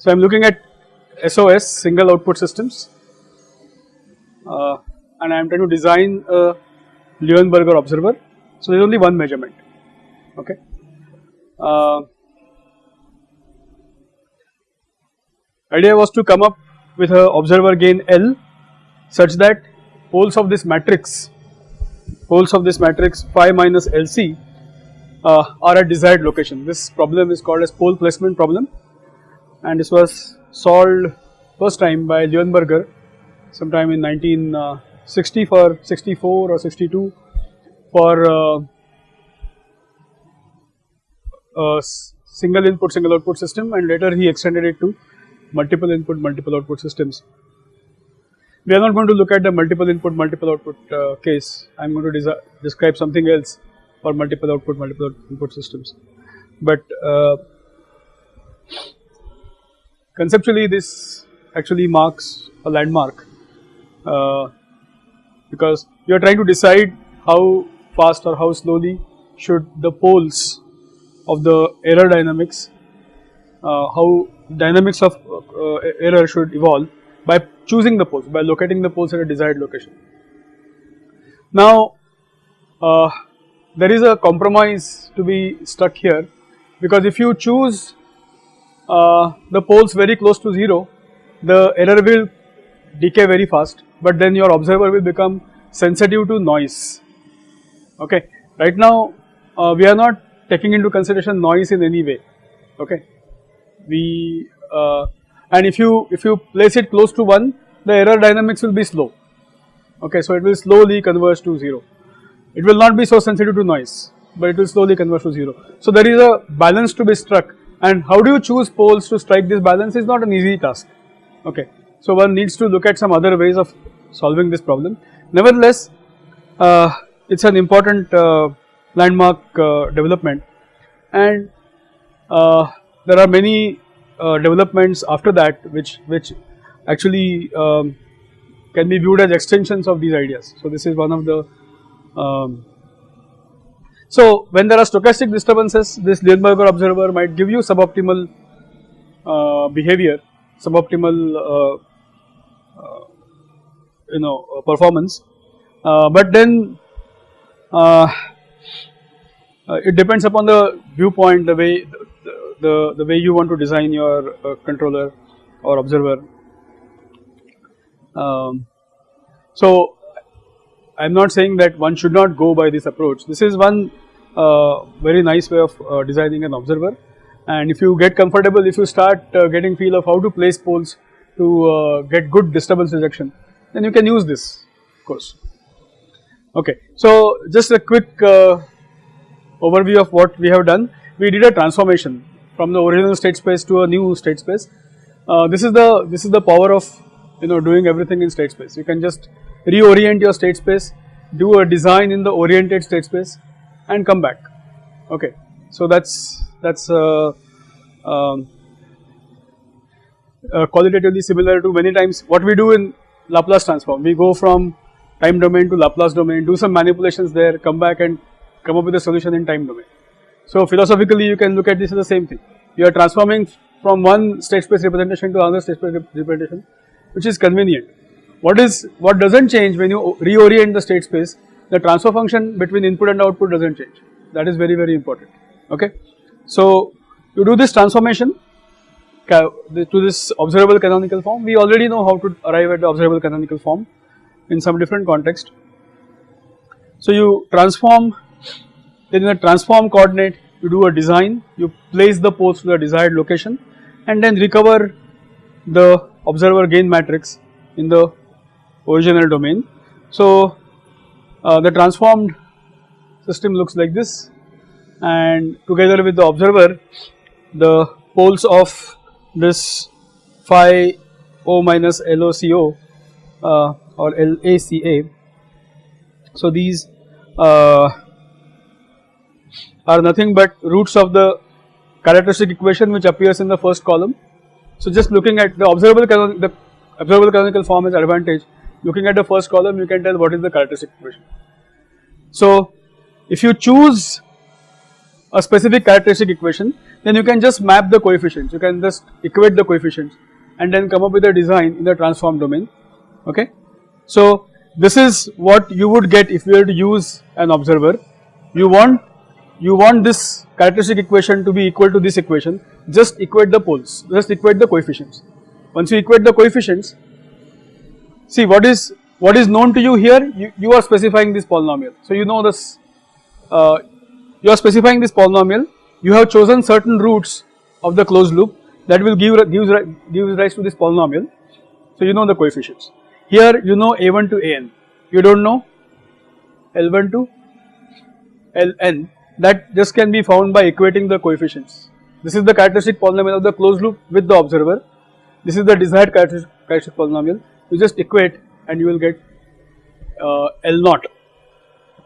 So I am looking at SOS single output systems uh, and I am trying to design a Luenberger observer. So there is only one measurement okay. Uh, idea was to come up with a observer gain L such that poles of this matrix, poles of this matrix phi minus LC uh, are at desired location. This problem is called as pole placement problem and this was solved first time by Luenberger sometime in 1960 for 64 or 62 for uh, single input single output system and later he extended it to multiple input multiple output systems. We are not going to look at the multiple input multiple output uh, case I am going to describe something else for multiple output multiple input systems but uh, conceptually this actually marks a landmark uh, because you are trying to decide how fast or how slowly should the poles of the error dynamics uh, how dynamics of uh, error should evolve by choosing the poles by locating the poles at a desired location. Now uh, there is a compromise to be stuck here because if you choose uh, the poles very close to 0 the error will decay very fast but then your observer will become sensitive to noise. Okay. Right now uh, we are not taking into consideration noise in any way. Okay? We uh, and if you if you place it close to 1 the error dynamics will be slow. Okay? So it will slowly converge to 0 it will not be so sensitive to noise but it will slowly converge to 0 so there is a balance to be struck and how do you choose poles to strike this balance is not an easy task. Okay. So one needs to look at some other ways of solving this problem. Nevertheless uh, it is an important uh, landmark uh, development. And uh, there are many uh, developments after that which which actually um, can be viewed as extensions of these ideas. So this is one of the um, so when there are stochastic disturbances this Luenberger observer might give you suboptimal uh, behavior suboptimal uh, uh, you know uh, performance but then it depends upon the viewpoint the way the, the way you want to design your uh, controller or observer. Um, so I am not saying that one should not go by this approach, this is one uh, very nice way of uh, designing an observer and if you get comfortable if you start uh, getting feel of how to place poles to uh, get good disturbance rejection then you can use this of course. Okay, so just a quick uh, overview of what we have done, we did a transformation from the original state space to a new state space. Uh, this is the this is the power of you know doing everything in state space. You can just reorient your state space, do a design in the oriented state space, and come back. Okay, so that's that's uh, um, uh, qualitatively similar to many times what we do in Laplace transform. We go from time domain to Laplace domain, do some manipulations there, come back and come up with a solution in time domain. So philosophically you can look at this as the same thing. You are transforming from one state space representation to another state space representation which is convenient. What is what does not change when you reorient the state space the transfer function between input and output does not change that is very very important okay. So you do this transformation to this observable canonical form we already know how to arrive at the observable canonical form in some different context. So you transform then in a transform coordinate you do a design, you place the poles to the desired location and then recover the observer gain matrix in the original domain. So uh, the transformed system looks like this and together with the observer the poles of this phi O minus LOCO uh, or LACA. So these uh, are nothing but roots of the characteristic equation which appears in the first column. So just looking at the observable the observable canonical form is advantage looking at the first column you can tell what is the characteristic equation. So if you choose a specific characteristic equation then you can just map the coefficients, you can just equate the coefficients and then come up with a design in the transform domain okay. So this is what you would get if you were to use an observer, you want you want this characteristic equation to be equal to this equation, just equate the poles, just equate the coefficients. Once you equate the coefficients, see what is what is known to you here, you, you are specifying this polynomial. So you know this, uh, you are specifying this polynomial, you have chosen certain roots of the closed loop that will give gives, gives rise to this polynomial. So you know the coefficients. Here you know a1 to an, you do not know l1 to ln that just can be found by equating the coefficients. This is the characteristic polynomial of the closed loop with the observer. This is the desired characteristic polynomial. You just equate and you will get uh, L naught.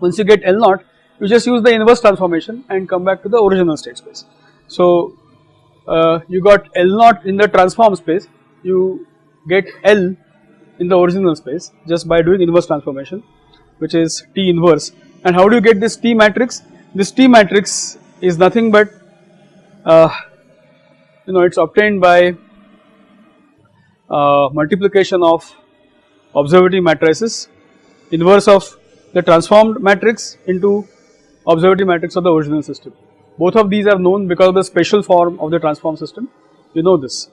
Once you get L naught, you just use the inverse transformation and come back to the original state space. So uh, you got L naught in the transform space, you get L in the original space just by doing inverse transformation which is T inverse and how do you get this T matrix? This T matrix is nothing but uh, you know it is obtained by uh, multiplication of observability matrices inverse of the transformed matrix into observability matrix of the original system. Both of these are known because of the special form of the transform system. You know this.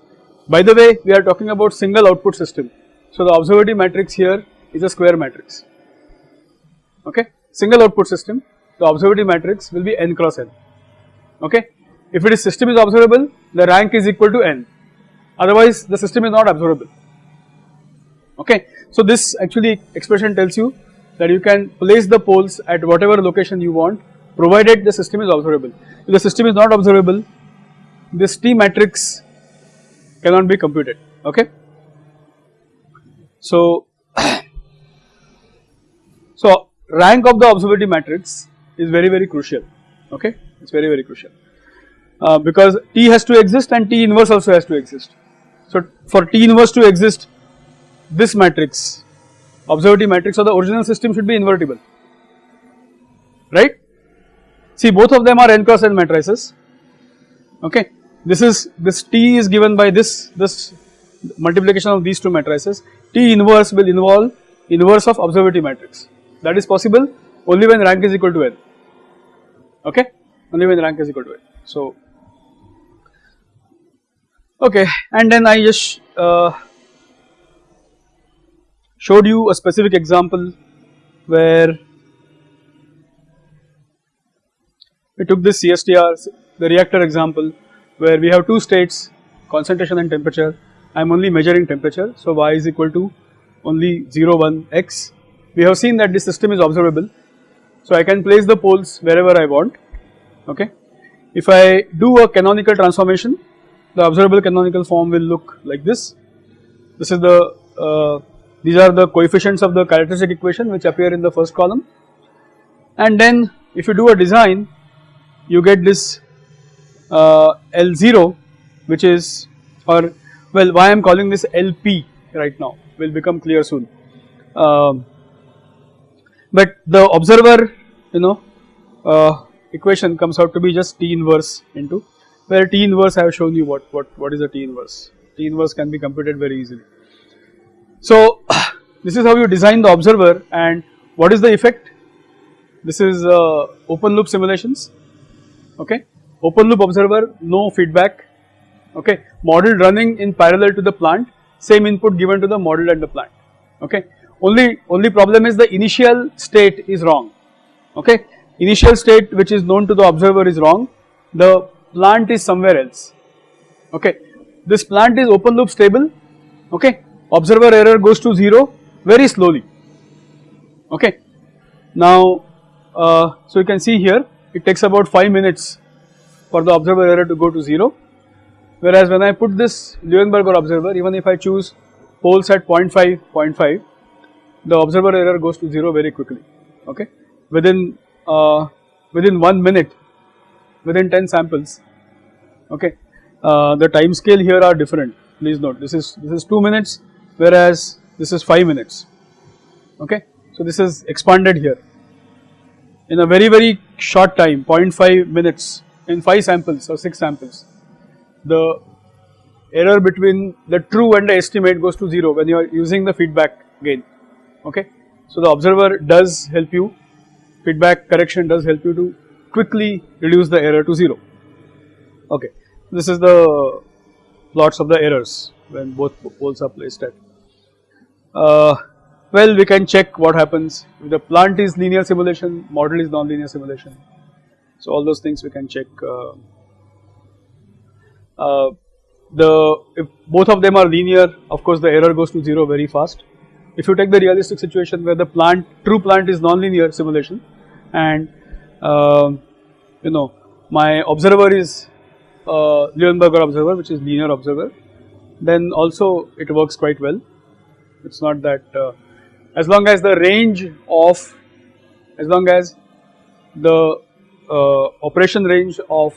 By the way we are talking about single output system. So the observability matrix here is a square matrix. Okay? Single output system the observability matrix will be n cross n. Okay? If it is system is observable the rank is equal to n otherwise the system is not observable okay? So this actually expression tells you that you can place the poles at whatever location you want provided the system is observable. If the system is not observable this t matrix cannot be computed. Okay? So so rank of the observability matrix is very very crucial. Okay? It is very very crucial. Uh, because T has to exist and T inverse also has to exist. So for T inverse to exist this matrix observability matrix of the original system should be invertible. Right. See both of them are n cross n matrices. Okay? This is this T is given by this this multiplication of these two matrices. T inverse will involve inverse of observability matrix. That is possible only when rank is equal to n. Okay? Only when rank is equal to n. So okay and then I just uh, showed you a specific example where we took this CSTR the reactor example where we have two states concentration and temperature I am only measuring temperature so y is equal to only 0 1 x we have seen that this system is observable so I can place the poles wherever I want okay. If I do a canonical transformation the observable canonical form will look like this. This is the uh, these are the coefficients of the characteristic equation which appear in the first column and then if you do a design you get this uh, L0 which is or well why I am calling this LP right now will become clear soon. Um, but the observer you know uh, equation comes out to be just T inverse into where T inverse I have shown you what, what, what is a T inverse. T inverse can be computed very easily. So this is how you design the observer and what is the effect? This is uh, open loop simulations, okay. Open loop observer, no feedback, okay. Model running in parallel to the plant, same input given to the model and the plant, okay. Only, only problem is the initial state is wrong, okay initial state which is known to the observer is wrong, the plant is somewhere else, okay. This plant is open loop stable, okay, observer error goes to 0 very slowly, okay. Now, uh, so you can see here it takes about 5 minutes for the observer error to go to 0, whereas when I put this Luenberger observer even if I choose poles at 0.5, 0.5, the observer error goes to 0 very quickly, okay, within uh, within 1 minute within 10 samples. Okay? Uh, the time scale here are different. Please note this is this is 2 minutes whereas this is 5 minutes. Okay? So this is expanded here. In a very very short time 0.5 minutes in 5 samples or 6 samples, the error between the true and the estimate goes to 0 when you are using the feedback gain, okay. So the observer does help you, feedback correction does help you to quickly reduce the error to 0, okay. This is the plots of the errors when both poles are placed at. Uh, well, we can check what happens if the plant is linear simulation, model is non-linear simulation. So all those things we can check. Uh, uh, the if both of them are linear, of course the error goes to zero very fast. If you take the realistic situation where the plant true plant is non-linear simulation, and you know my observer is uh, Luenberger observer, which is linear observer, then also it works quite well. It's not that uh, as long as the range of as long as the uh, operation range of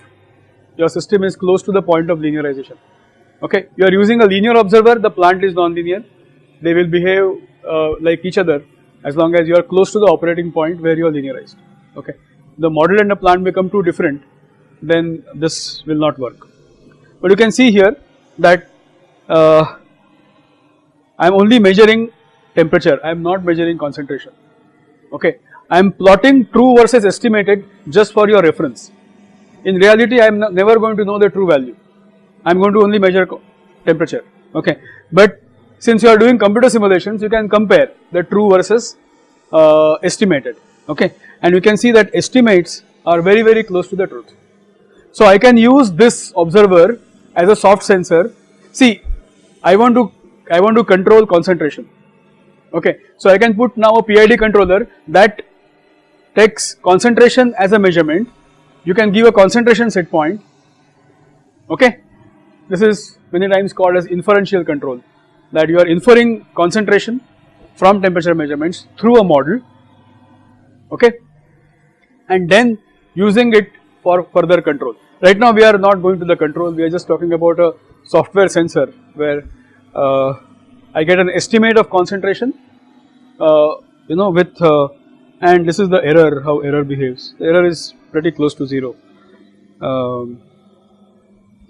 your system is close to the point of linearization. Okay? You are using a linear observer the plant is non-linear. They will behave uh, like each other as long as you are close to the operating point where you are linearized. Okay the model and the plant become too different then this will not work but you can see here that uh, I am only measuring temperature, I am not measuring concentration, okay. I am plotting true versus estimated just for your reference. In reality, I am never going to know the true value, I am going to only measure temperature, okay. But since you are doing computer simulations, you can compare the true versus uh, estimated, okay. And you can see that estimates are very, very close to the truth. So I can use this observer as a soft sensor. See, I want to, I want to control concentration, okay. So I can put now a PID controller that takes concentration as a measurement, you can give a concentration set point, okay. This is many times called as inferential control that you are inferring concentration from temperature measurements through a model, okay, and then using it for further control. Right now we are not going to the control, we are just talking about a software sensor where uh, I get an estimate of concentration uh, you know with uh, and this is the error how error behaves. The error is pretty close to 0 um,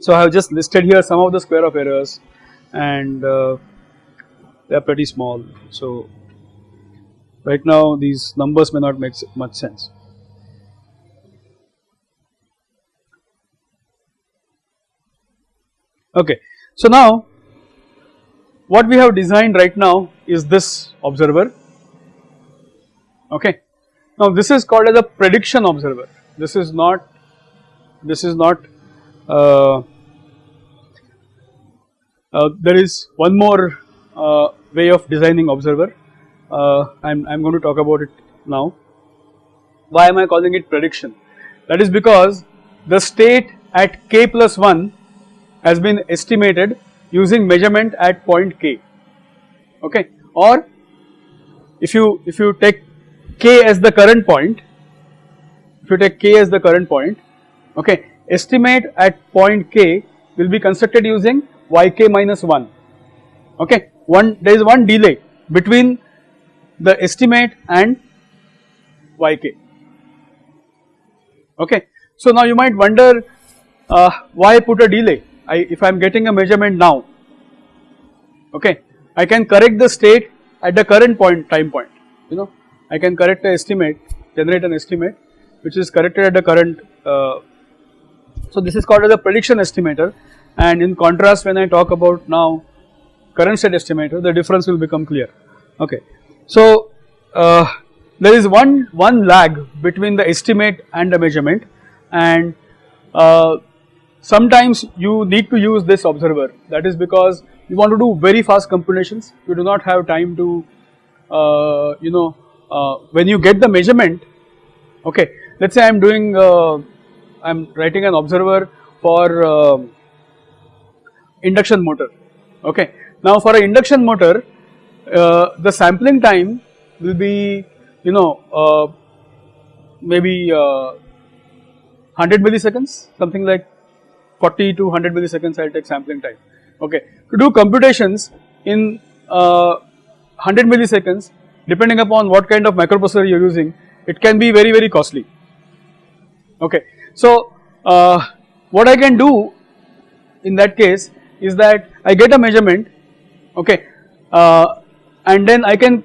so I have just listed here some of the square of errors and uh, they are pretty small. So right now these numbers may not make much sense okay so now what we have designed right now is this observer okay. Now this is called as a prediction observer this is not this is not uh, uh, there is one more uh, way of designing observer uh, I'm, I'm going to talk about it now. Why am I calling it prediction? That is because the state at k plus 1 has been estimated using measurement at point k. Okay? Or if you if you take k as the current point if you take k as the current point okay estimate at point k will be constructed using yk minus 1 okay? One there is one delay between the estimate and yk. Okay? So now you might wonder uh, why put a delay I, if I am getting a measurement now, okay, I can correct the state at the current point time point, you know, I can correct the estimate, generate an estimate which is corrected at the current, uh, so this is called as a prediction estimator. And in contrast when I talk about now current state estimator the difference will become clear, okay. So uh, there is one, one lag between the estimate and the measurement. And uh, Sometimes you need to use this observer that is because you want to do very fast computations, you do not have time to uh, you know uh, when you get the measurement okay let us say I am doing uh, I am writing an observer for um, induction motor okay. Now for an induction motor uh, the sampling time will be you know uh, maybe 100 uh, milliseconds something like 40 to 100 milliseconds I will take sampling time okay. To do computations in uh, 100 milliseconds depending upon what kind of microprocessor you are using it can be very very costly okay. So uh, what I can do in that case is that I get a measurement okay uh, and then I can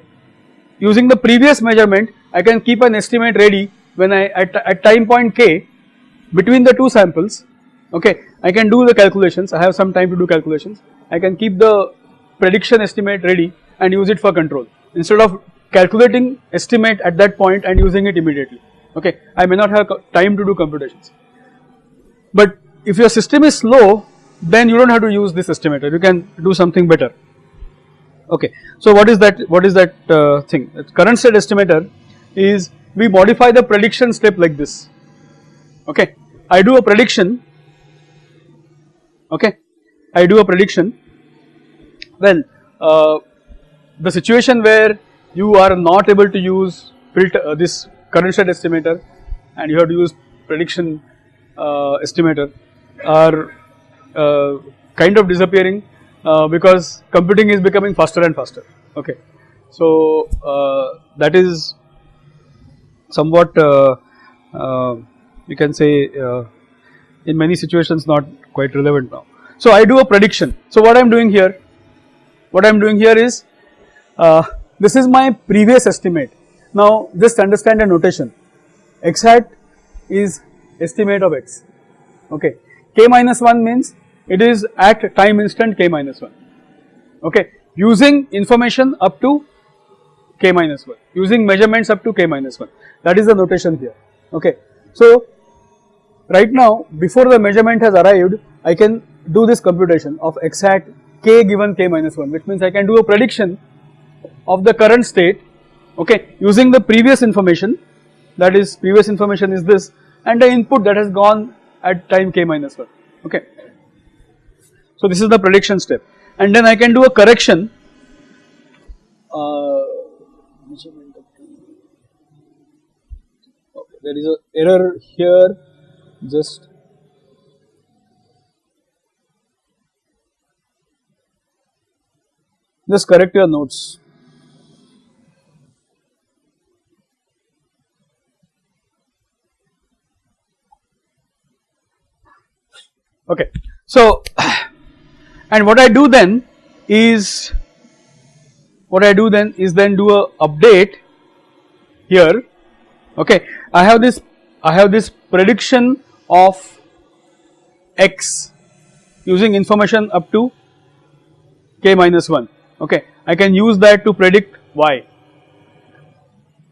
using the previous measurement I can keep an estimate ready when I at, at time point k between the two samples okay I can do the calculations. I have some time to do calculations. I can keep the prediction estimate ready and use it for control. Instead of calculating estimate at that point and using it immediately. Okay? I may not have time to do computations. But if your system is slow then you do not have to use this estimator. You can do something better. Okay? So what is that what is that uh, thing? Current state estimator is we modify the prediction step like this. Okay? I do a prediction okay? I do a prediction. Well uh, the situation where you are not able to use filter uh, this current state estimator and you have to use prediction uh, estimator are uh, kind of disappearing uh, because computing is becoming faster and faster. Okay? So uh, that is somewhat you can say in many situations not quite relevant now. So I do a prediction. So what I am doing here what I am doing here is uh, this is my previous estimate. Now just understand a notation. X hat is estimate of x. Okay. K minus 1 means it is at time instant k minus 1 okay. Using information up to k minus 1 using measurements up to k minus 1 that is the notation here. Okay. So right now before the measurement has arrived I can do this computation of x hat k given k minus 1 which means I can do a prediction of the current state okay using the previous information. That is previous information is this and the input that has gone at time k minus 1 okay. So this is the prediction step. And then I can do a correction. Uh, okay, there is a error here just just correct your notes. Okay. So, and what I do then is what I do then is then do a update here okay I have this I have this prediction of x using information up to k minus 1 okay I can use that to predict y.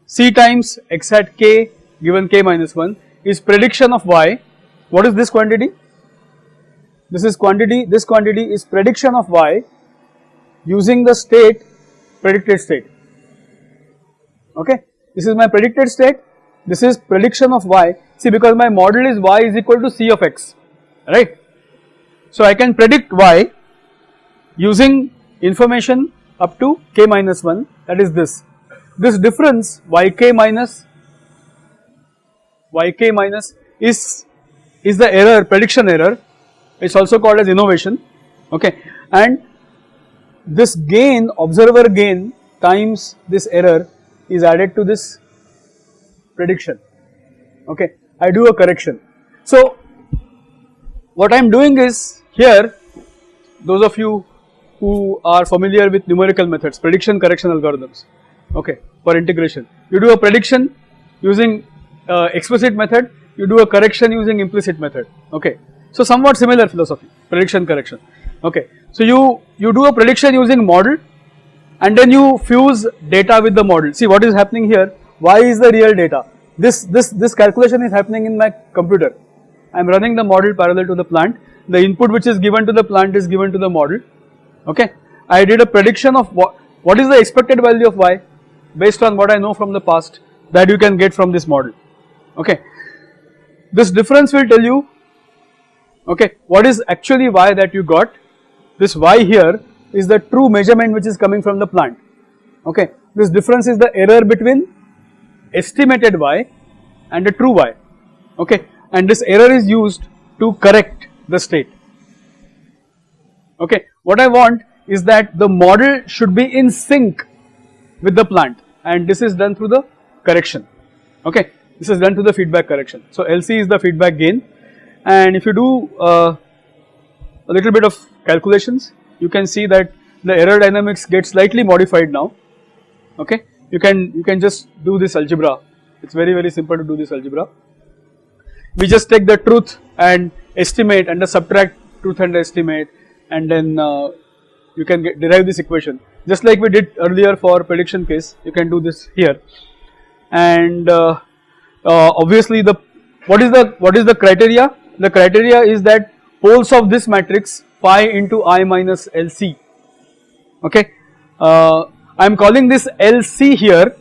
C times x hat k given k minus 1 is prediction of y. What is this quantity? This is quantity, this quantity is prediction of y using the state predicted state, okay. This is my predicted state, this is prediction of y, see because my model is y is equal to c of x, right. So I can predict y using information up to k minus 1 that is this. This difference yk minus yk minus is is the error prediction error. It is also called as innovation. Okay. And this gain observer gain times this error is added to this prediction okay I do a correction. So what I am doing is here those of you who are familiar with numerical methods, prediction correction algorithms, okay, for integration. You do a prediction using uh, explicit method, you do a correction using implicit method, okay. So somewhat similar philosophy, prediction correction, okay. So you, you do a prediction using model and then you fuse data with the model. See what is happening here, y is the real data. This, this, this calculation is happening in my computer. I am running the model parallel to the plant. The input which is given to the plant is given to the model okay. I did a prediction of what, what is the expected value of y based on what I know from the past that you can get from this model, okay. This difference will tell you, okay, what is actually y that you got, this y here is the true measurement which is coming from the plant, okay. This difference is the error between estimated y and the true y, okay, and this error is used to correct the state, okay. What I want is that the model should be in sync with the plant. And this is done through the correction, okay. This is done through the feedback correction. So LC is the feedback gain. And if you do uh, a little bit of calculations you can see that the error dynamics gets slightly modified now. Okay you can you can just do this algebra. It's very very simple to do this algebra. We just take the truth and estimate and the subtract truth and estimate and then uh, you can get, derive this equation. Just like we did earlier for prediction case you can do this here. And uh, uh, obviously the what is the what is the criteria? The criteria is that poles of this matrix phi into i minus lc okay? Uh, I am calling this LC here.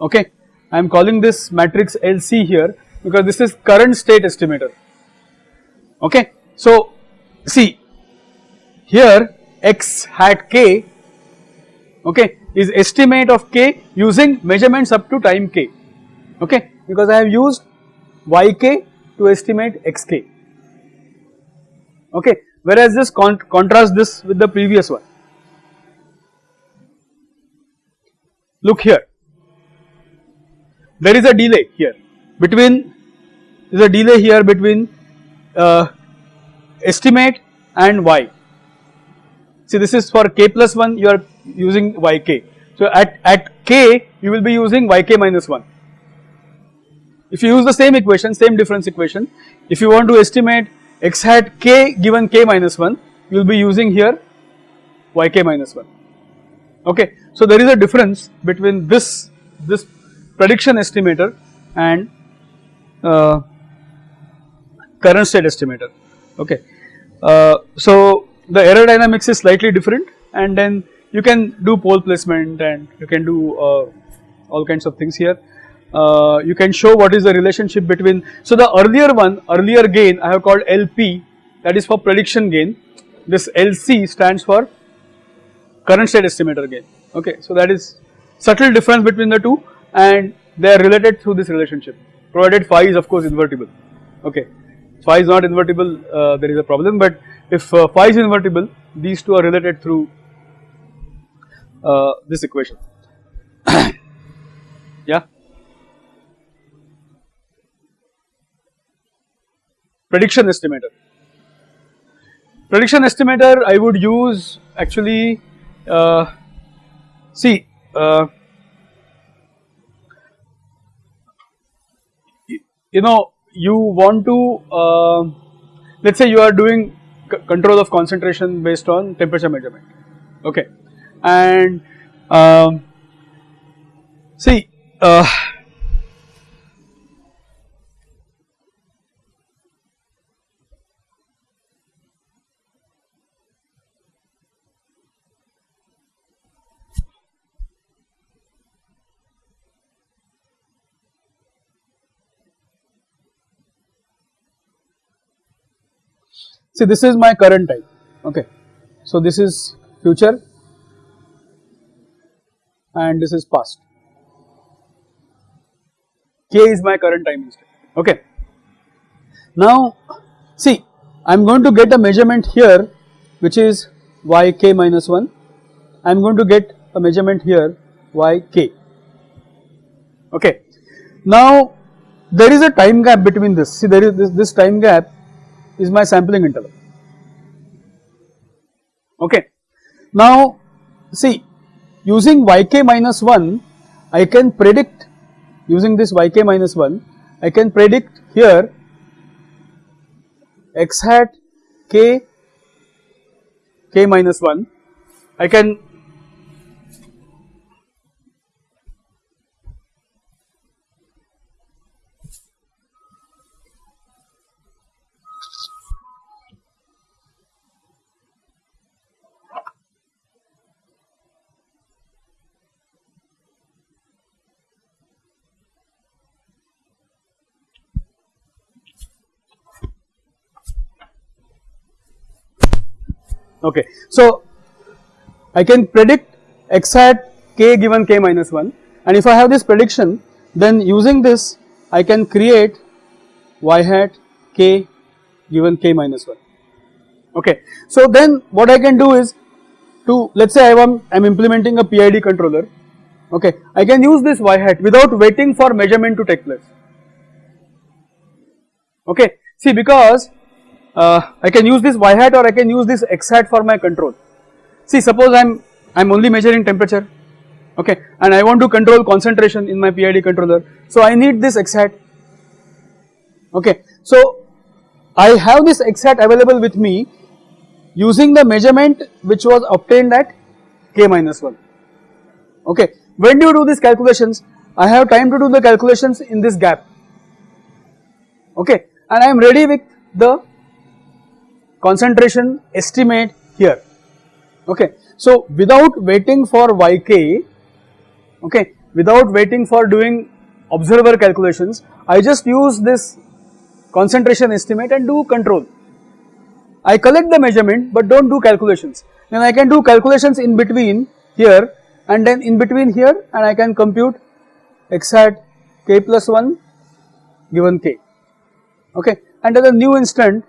Okay? I am calling this matrix LC here because this is current state estimator. Okay. So see here x hat k okay is estimate of k using measurements up to time k. Okay? Because I have used yk to estimate xk okay? Whereas this con contrast this with the previous one look here there is a delay here between there is a delay here between uh, estimate and y. See this is for k plus 1 you are using yk. So at, at k you will be using yk minus 1. If you use the same equation same difference equation if you want to estimate x hat k given k minus 1 you will be using here yk minus 1 okay. So there is a difference between this this prediction estimator and uh, current state estimator okay. Uh, so the error dynamics is slightly different and then you can do pole placement and you can do uh, all kinds of things here. Uh, you can show what is the relationship between, so the earlier one, earlier gain I have called LP that is for prediction gain, this LC stands for current state estimator gain okay. So that is subtle difference between the two and they are related through this relationship provided phi is of course invertible okay. Phi is not invertible uh, there is a problem but if uh, phi is invertible these two are related through uh, this equation yeah. Prediction estimator. Prediction estimator I would use actually uh, see uh, you know you want to uh, let us say you are doing control of concentration based on temperature measurement. Okay. And um, see uh, See this is my current time okay. So this is future and this is past. K is my current time okay. Now see I am going to get a measurement here which is yk minus 1 I am going to get a measurement here yk okay. Now there is a time gap between this see there is this, this time gap is my sampling interval okay. Now see using yk minus 1 I can predict using this yk minus 1 I can predict here x hat k k minus 1 I can okay. So I can predict x hat k given k minus 1 and if I have this prediction then using this I can create y hat k given k minus 1 okay. So then what I can do is to let us say I am, I am implementing a PID controller. Okay. I can use this y hat without waiting for measurement to take place. Okay. See because uh, I can use this y hat or I can use this x hat for my control. See suppose I am I am only measuring temperature okay and I want to control concentration in my PID controller. So I need this x hat okay. So I have this x hat available with me using the measurement which was obtained at k minus 1 okay. When do you do these calculations? I have time to do the calculations in this gap okay and I am ready with the concentration estimate here okay. So without waiting for yk okay without waiting for doing observer calculations I just use this concentration estimate and do control. I collect the measurement but do not do calculations then I can do calculations in between here and then in between here and I can compute x hat k plus 1 given k okay and at a new instant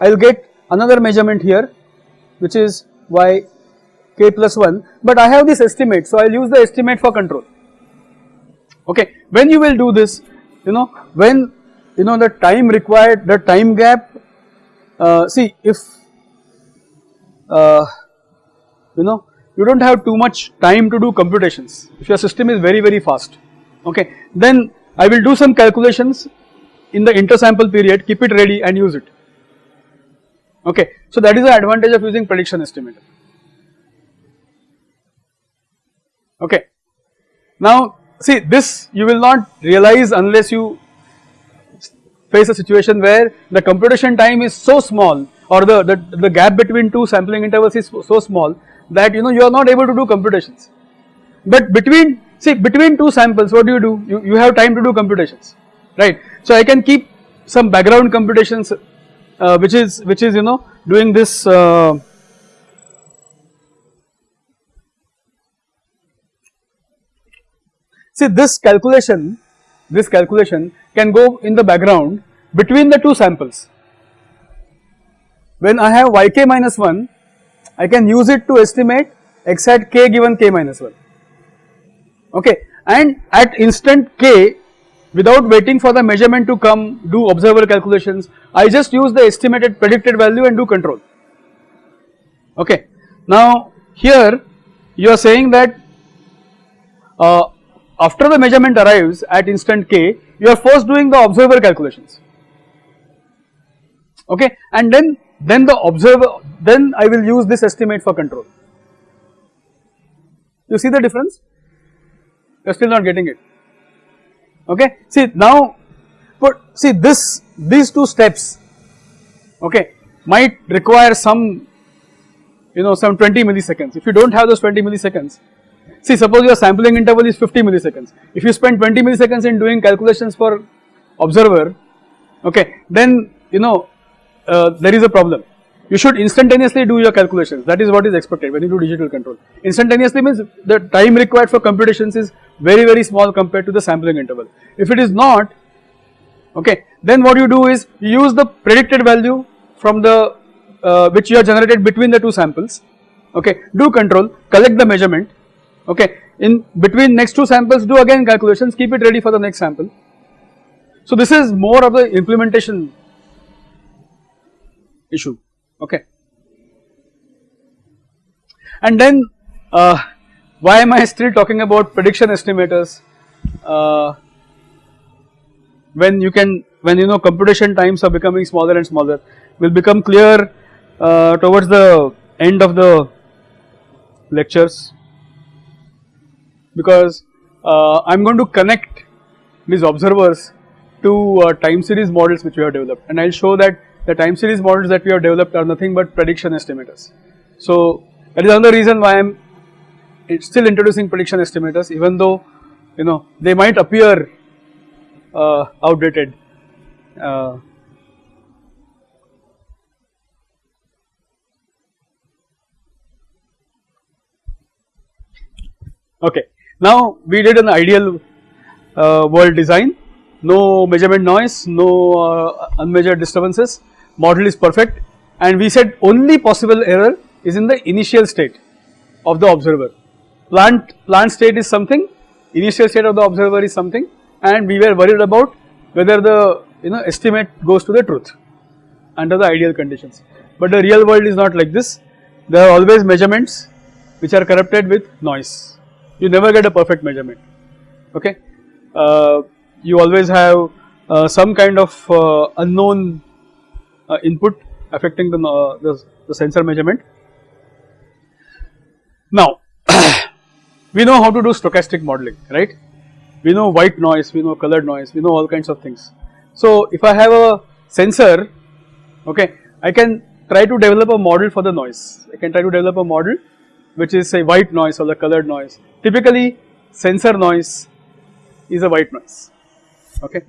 I will get another measurement here which is y k plus 1 but I have this estimate so I will use the estimate for control. Okay. When you will do this you know when you know the time required the time gap uh, see if uh, you know you do not have too much time to do computations. If your system is very very fast okay then I will do some calculations in the inter sample period keep it ready and use it okay. So that is the advantage of using prediction estimator okay. Now see this you will not realize unless you face a situation where the computation time is so small or the, the, the gap between two sampling intervals is so small that you know you are not able to do computations. But between see between two samples what do you do? You, you have time to do computations right. So I can keep some background computations uh, which is which is you know doing this uh, see this calculation this calculation can go in the background between the two samples. When I have yk minus 1 I can use it to estimate x at k given k minus 1 okay and at instant k without waiting for the measurement to come do observer calculations I just use the estimated predicted value and do control okay. Now here you are saying that uh, after the measurement arrives at instant k you are first doing the observer calculations okay and then then the observer then I will use this estimate for control. You see the difference? You are still not getting it okay. See now but see this these two steps okay might require some you know some 20 milliseconds. If you do not have those 20 milliseconds see suppose your sampling interval is 50 milliseconds. If you spend 20 milliseconds in doing calculations for observer okay then you know uh, there is a problem you should instantaneously do your calculations that is what is expected when you do digital control instantaneously means the time required for computations is very very small compared to the sampling interval. If it is not okay then what you do is you use the predicted value from the uh, which you have generated between the two samples okay do control collect the measurement okay in between next two samples do again calculations keep it ready for the next sample. So this is more of the implementation issue okay. And then uh, why am I still talking about prediction estimators? Uh, when you can when you know computation times are becoming smaller and smaller will become clear uh, towards the end of the lectures. Because uh, I am going to connect these observers to uh, time series models which we have developed. And I will show that the time series models that we have developed are nothing but prediction estimators. So that is another reason why I am still introducing prediction estimators even though you know they might appear uh, outdated. Uh, okay, now we did an ideal uh, world design, no measurement noise, no uh, unmeasured disturbances, model is perfect and we said only possible error is in the initial state of the observer plant plant state is something, initial state of the observer is something and we were worried about whether the you know estimate goes to the truth under the ideal conditions. But the real world is not like this. There are always measurements which are corrupted with noise. You never get a perfect measurement. Okay, uh, you always have uh, some kind of uh, unknown input affecting the, uh, the, the sensor measurement. Now, we know how to do stochastic modeling, right? We know white noise, we know colored noise, we know all kinds of things. So, if I have a sensor, okay, I can try to develop a model for the noise. I can try to develop a model which is say white noise or the colored noise. Typically, sensor noise is a white noise, okay.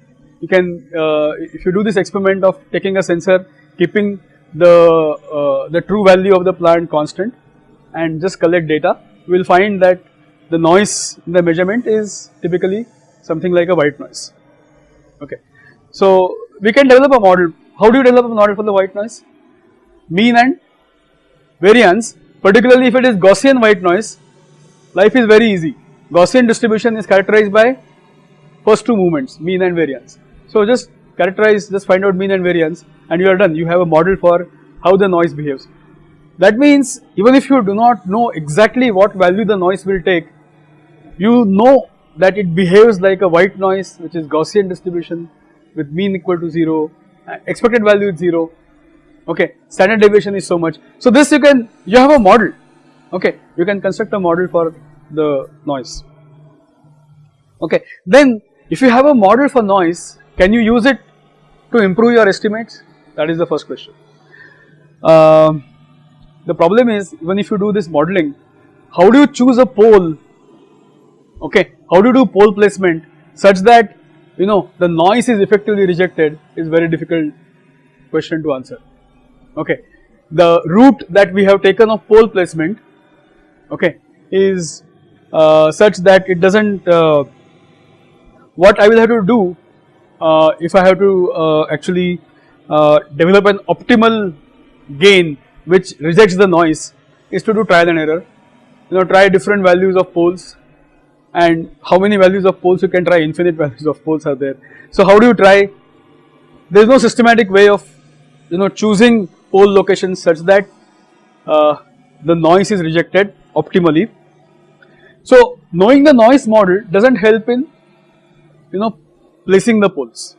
You can, uh, if you do this experiment of taking a sensor, keeping the, uh, the true value of the plant constant and just collect data, we will find that the noise in the measurement is typically something like a white noise, okay. So, we can develop a model. How do you develop a model for the white noise? Mean and variance, particularly if it is Gaussian white noise, life is very easy. Gaussian distribution is characterized by first two movements, mean and variance. So, just characterize, just find out mean and variance and you are done. You have a model for how the noise behaves. That means even if you do not know exactly what value the noise will take, you know that it behaves like a white noise which is Gaussian distribution with mean equal to 0, uh, expected value is 0, okay, standard deviation is so much. So this you can, you have a model, okay, you can construct a model for the noise, okay. Then if you have a model for noise, can you use it to improve your estimates? That is the first question. Um, the problem is even if you do this modeling, how do you choose a pole, okay, how do you do pole placement such that you know the noise is effectively rejected is very difficult question to answer, okay. The route that we have taken of pole placement, okay, is uh, such that it does not, uh, what I will have to do uh, if I have to uh, actually uh, develop an optimal gain which rejects the noise is to do trial and error, you know try different values of poles and how many values of poles you can try infinite values of poles are there. So how do you try there is no systematic way of you know choosing pole locations such that uh, the noise is rejected optimally. So knowing the noise model does not help in you know placing the poles.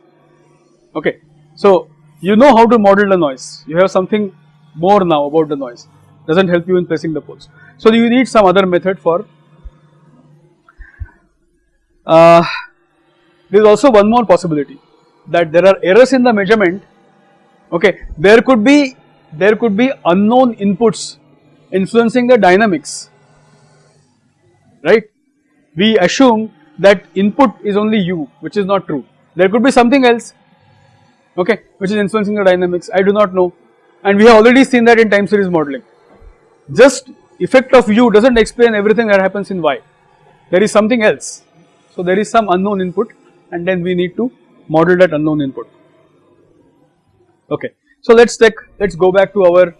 Okay. So you know how to model the noise. You have something more now about the noise. Does not help you in placing the poles. So you need some other method for uh, there is also one more possibility that there are errors in the measurement. Okay. There could be there could be unknown inputs influencing the dynamics. Right? We assume that input is only u which is not true. There could be something else okay which is influencing the dynamics. I do not know. And we have already seen that in time series modeling. Just effect of u does not explain everything that happens in y. There is something else. So there is some unknown input and then we need to model that unknown input. Okay. So let's take let's go back to our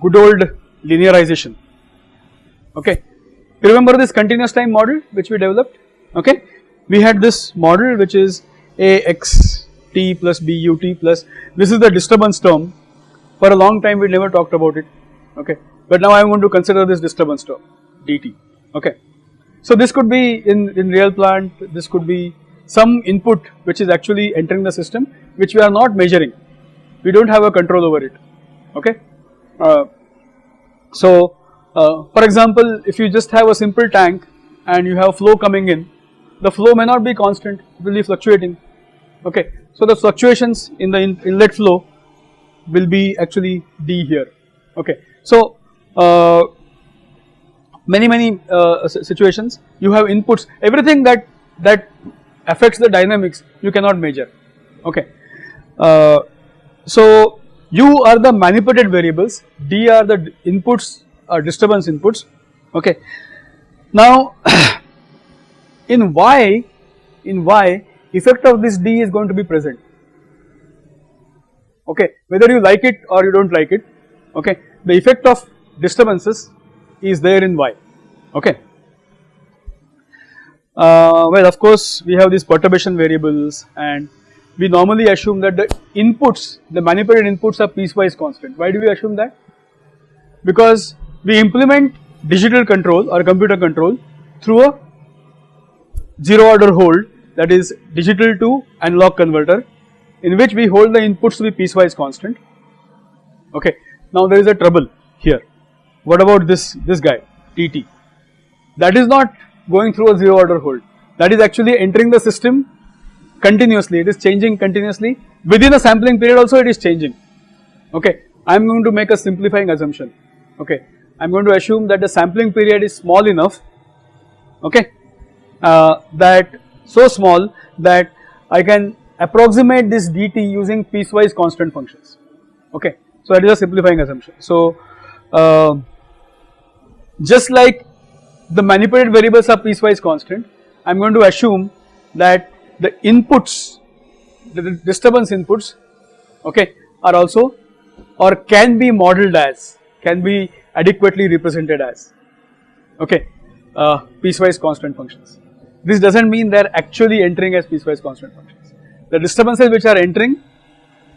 good old linearization. Okay. Remember this continuous time model which we developed okay? We had this model which is a x t plus b u t plus this is the disturbance term. For a long time we never talked about it. Okay? But now I am going to consider this disturbance term dt okay. So this could be in, in real plant this could be some input which is actually entering the system which we are not measuring. We do not have a control over it. Okay. Uh, so uh, for example if you just have a simple tank and you have flow coming in the flow may not be constant it will be fluctuating okay. So the fluctuations in the in inlet flow will be actually D here okay. So uh, many many uh, situations you have inputs everything that that affects the dynamics you cannot measure okay. Uh, so u are the manipulated variables d are the inputs or disturbance inputs okay. Now in y in y effect of this d is going to be present okay whether you like it or you do not like it okay the effect of disturbances is there in y okay uh, well of course we have these perturbation variables and we normally assume that the inputs, the manipulated inputs are piecewise constant. Why do we assume that? Because we implement digital control or computer control through a zero order hold that is digital to analog converter in which we hold the inputs to be piecewise constant. Okay. Now there is a trouble here. What about this, this guy dt? That is not going through a zero order hold. That is actually entering the system continuously. It is changing continuously. Within a sampling period also it is changing. Okay. I am going to make a simplifying assumption. Okay. I am going to assume that the sampling period is small enough. Okay. Uh, that so small that I can approximate this dt using piecewise constant functions. Okay. So that is a simplifying assumption. So uh, just like the manipulated variables are piecewise constant, I am going to assume that the inputs, the disturbance inputs, okay, are also or can be modeled as, can be adequately represented as, okay, uh, piecewise constant functions. This does not mean they are actually entering as piecewise constant functions. The disturbances which are entering,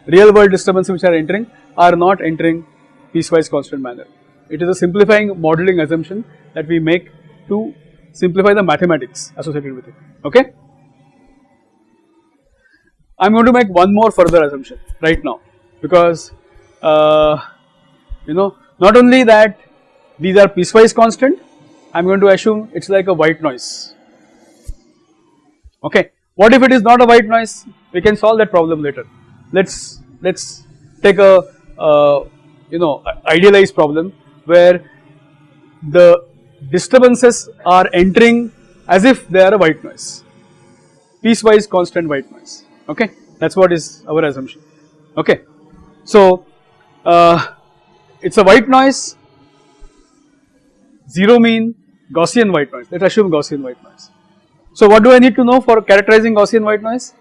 real world disturbances which are entering are not entering piecewise constant manner. It is a simplifying modeling assumption that we make to simplify the mathematics associated with it, okay. I am going to make one more further assumption right now because uh, you know not only that these are piecewise constant, I am going to assume it is like a white noise, okay. What if it is not a white noise? We can solve that problem later. Let's let's take a uh, you know idealized problem where the disturbances are entering as if they are a white noise, piecewise constant white noise okay that is what is our assumption okay. So uh, it is a white noise, zero mean Gaussian white noise, let us assume Gaussian white noise. So what do I need to know for characterizing Gaussian white noise?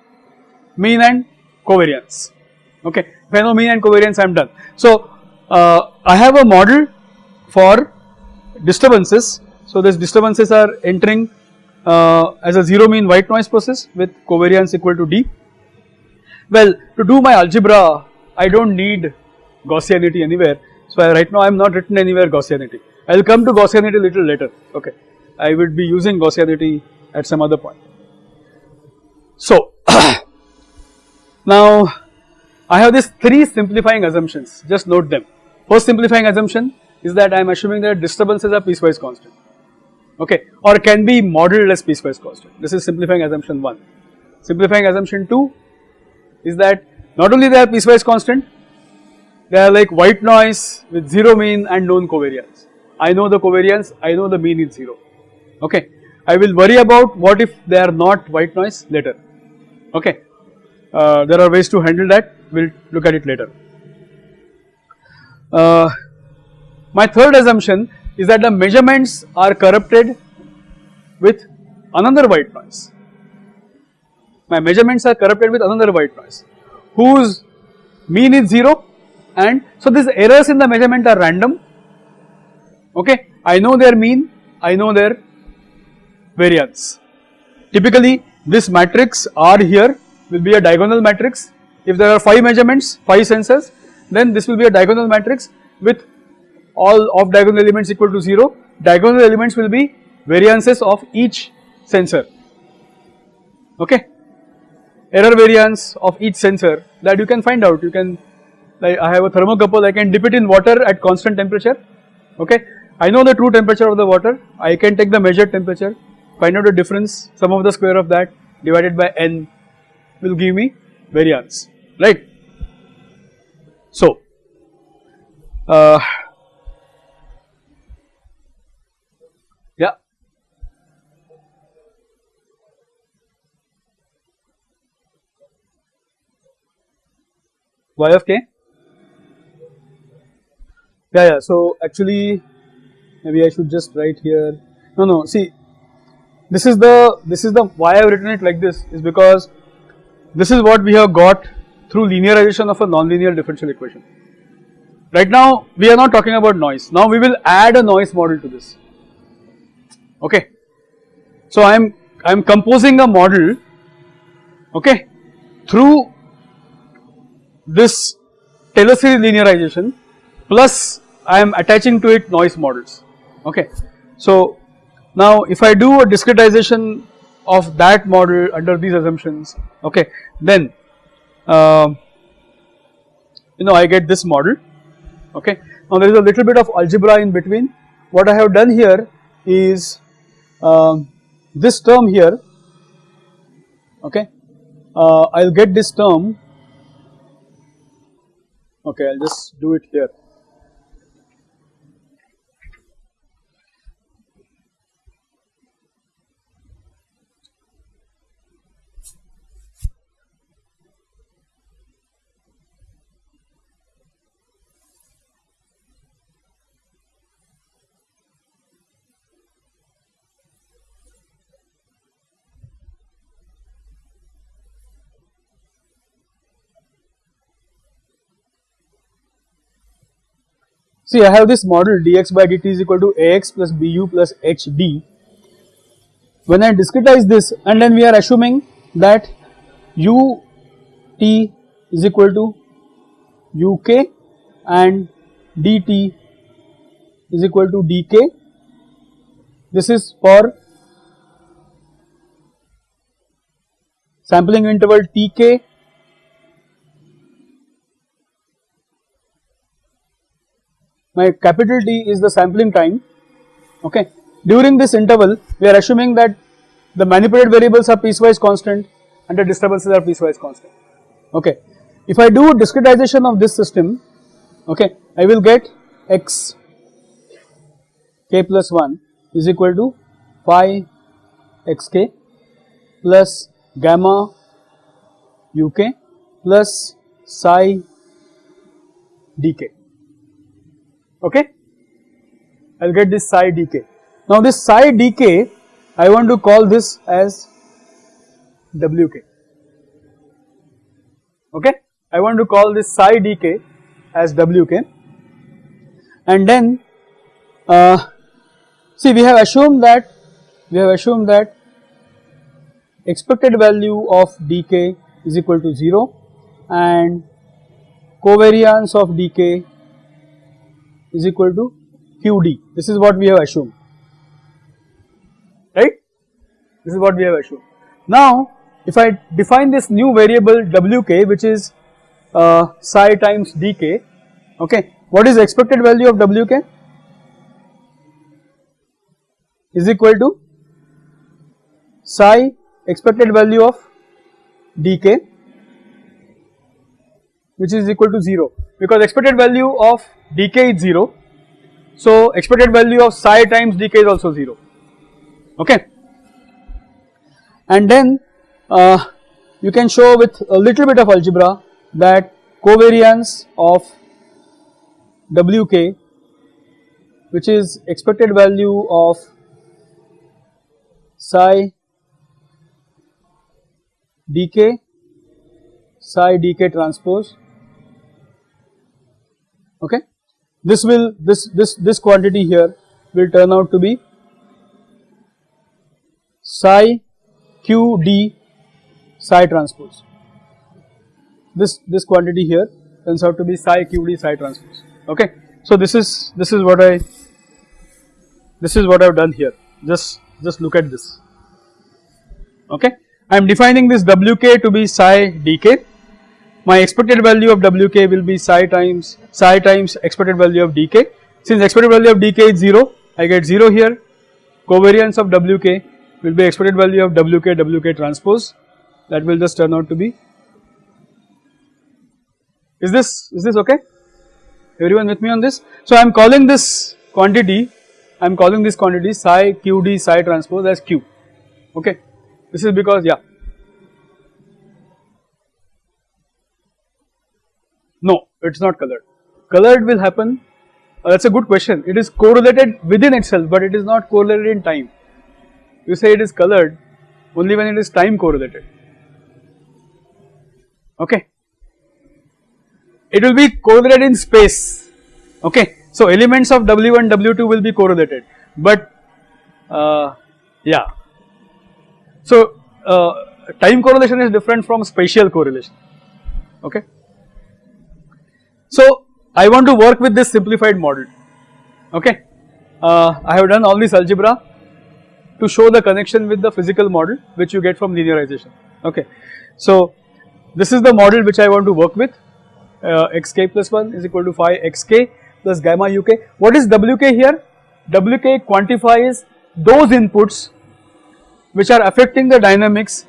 Mean and covariance, okay. If I know mean and covariance I am done. So uh, I have a model for disturbances. So these disturbances are entering uh, as a zero mean white noise process with covariance equal to D. Well to do my algebra I do not need Gaussianity anywhere. So I, right now I am not written anywhere Gaussianity. I will come to Gaussianity little later okay. I would be using Gaussianity at some other point. So now I have these three simplifying assumptions just note them. First simplifying assumption is that I am assuming that disturbances are piecewise constant okay or can be modeled as piecewise constant. This is simplifying assumption 1. Simplifying assumption 2 is that not only they are piecewise constant, they are like white noise with 0 mean and known covariance. I know the covariance, I know the mean is 0, okay. I will worry about what if they are not white noise later, okay. Uh, there are ways to handle that, we will look at it later. Uh, my third assumption is that the measurements are corrupted with another white noise. My measurements are corrupted with another white noise whose mean is 0 and so these errors in the measurement are random okay. I know their mean, I know their variance. Typically this matrix R here will be a diagonal matrix. If there are 5 measurements, 5 sensors then this will be a diagonal matrix with all off diagonal elements equal to 0, diagonal elements will be variances of each sensor, okay. Error variance of each sensor that you can find out, you can like I have a thermocouple, I can dip it in water at constant temperature, okay. I know the true temperature of the water, I can take the measured temperature, find out the difference, sum of the square of that divided by n will give me variance, right. So, uh, y of k? Yeah yeah so actually maybe I should just write here. No no see this is the this is the why I have written it like this is because this is what we have got through linearization of a nonlinear differential equation. Right now we are not talking about noise now we will add a noise model to this okay. So I am I am composing a model okay through this Taylor series linearization plus I am attaching to it noise models okay. So now if I do a discretization of that model under these assumptions okay then uh, you know I get this model okay. Now there is a little bit of algebra in between. What I have done here is um, this term here okay. Uh, I will get this term okay I will just do it here See I have this model dx by dt is equal to ax plus bu plus hd. When I discretize this and then we are assuming that u t is equal to uk and dt is equal to dk. This is for sampling interval tk my capital T is the sampling time okay. During this interval we are assuming that the manipulated variables are piecewise constant and the disturbances are piecewise constant okay. If I do discretization of this system okay I will get x k plus 1 is equal to phi xk plus gamma uk plus psi dk okay? I will get this psi dk. Now this psi dk I want to call this as wk. Okay? I want to call this psi dk as wk. And then uh, see we have assumed that we have assumed that expected value of dk is equal to 0 and covariance of dk is equal to QD. This is what we have assumed, right? This is what we have assumed. Now, if I define this new variable Wk which is uh, psi times dk, okay, what is expected value of Wk? Is equal to psi expected value of dk which is equal to 0 because expected value of dk is 0. So expected value of psi times dk is also 0 okay? And then uh, you can show with a little bit of algebra that covariance of wk which is expected value of psi dk psi dk transpose. Okay this will this this this quantity here will turn out to be psi q d psi transpose. This this quantity here turns out to be psi q d psi transpose. Okay? So this is this is what i this is what i have done here. Just just look at this. Okay? I am defining this wk to be psi dk my expected value of Wk will be psi times psi times expected value of dk. Since expected value of dk is 0, I get 0 here, covariance of Wk will be expected value of Wk Wk transpose that will just turn out to be. Is this is this okay? Everyone with me on this? So I am calling this quantity, I am calling this quantity psi qd psi transpose as q, okay. This is because yeah No, it is not colored. Colored will happen, uh, that is a good question. It is correlated within itself, but it is not correlated in time. You say it is colored only when it is time correlated. Okay. It will be correlated in space. Okay. So elements of W1, W2 will be correlated, but uh, yeah. So uh, time correlation is different from spatial correlation okay. So I want to work with this simplified model okay. Uh, I have done all this algebra to show the connection with the physical model which you get from linearization okay. So this is the model which I want to work with uh, xk plus 1 is equal to phi xk plus gamma uk. What is wk here? wk quantifies those inputs which are affecting the dynamics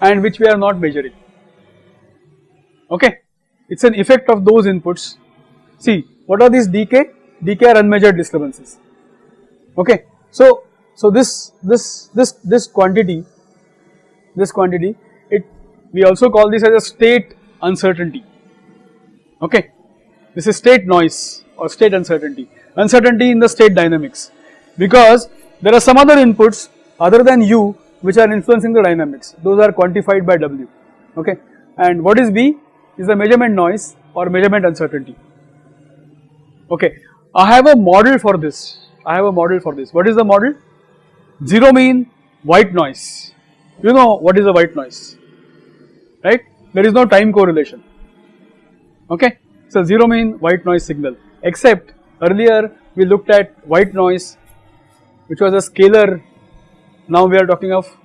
and which we are not measuring okay. It is an effect of those inputs. See what are these dk? dk are unmeasured disturbances okay. So, so this, this, this, this quantity, this quantity it we also call this as a state uncertainty okay. This is state noise or state uncertainty, uncertainty in the state dynamics because there are some other inputs other than u which are influencing the dynamics those are quantified by w okay and what is b is the measurement noise or measurement uncertainty. Okay. I have a model for this. I have a model for this. What is the model? Zero mean white noise. You know what is a white noise. Right? There is no time correlation. Okay. So 0 mean white noise signal. Except earlier we looked at white noise which was a scalar. Now we are talking of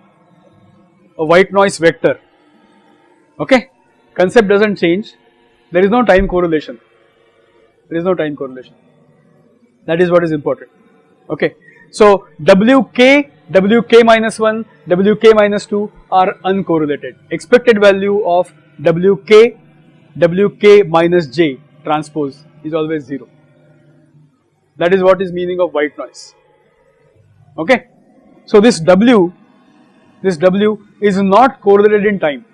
a white noise vector. Okay concept does not change. There is no time correlation. There is no time correlation. That is what is important. Okay. So Wk, Wk minus 1, Wk minus 2 are uncorrelated. Expected value of Wk Wk minus j transpose is always 0 that is what is meaning of white noise. Okay. So this W this W is not correlated in time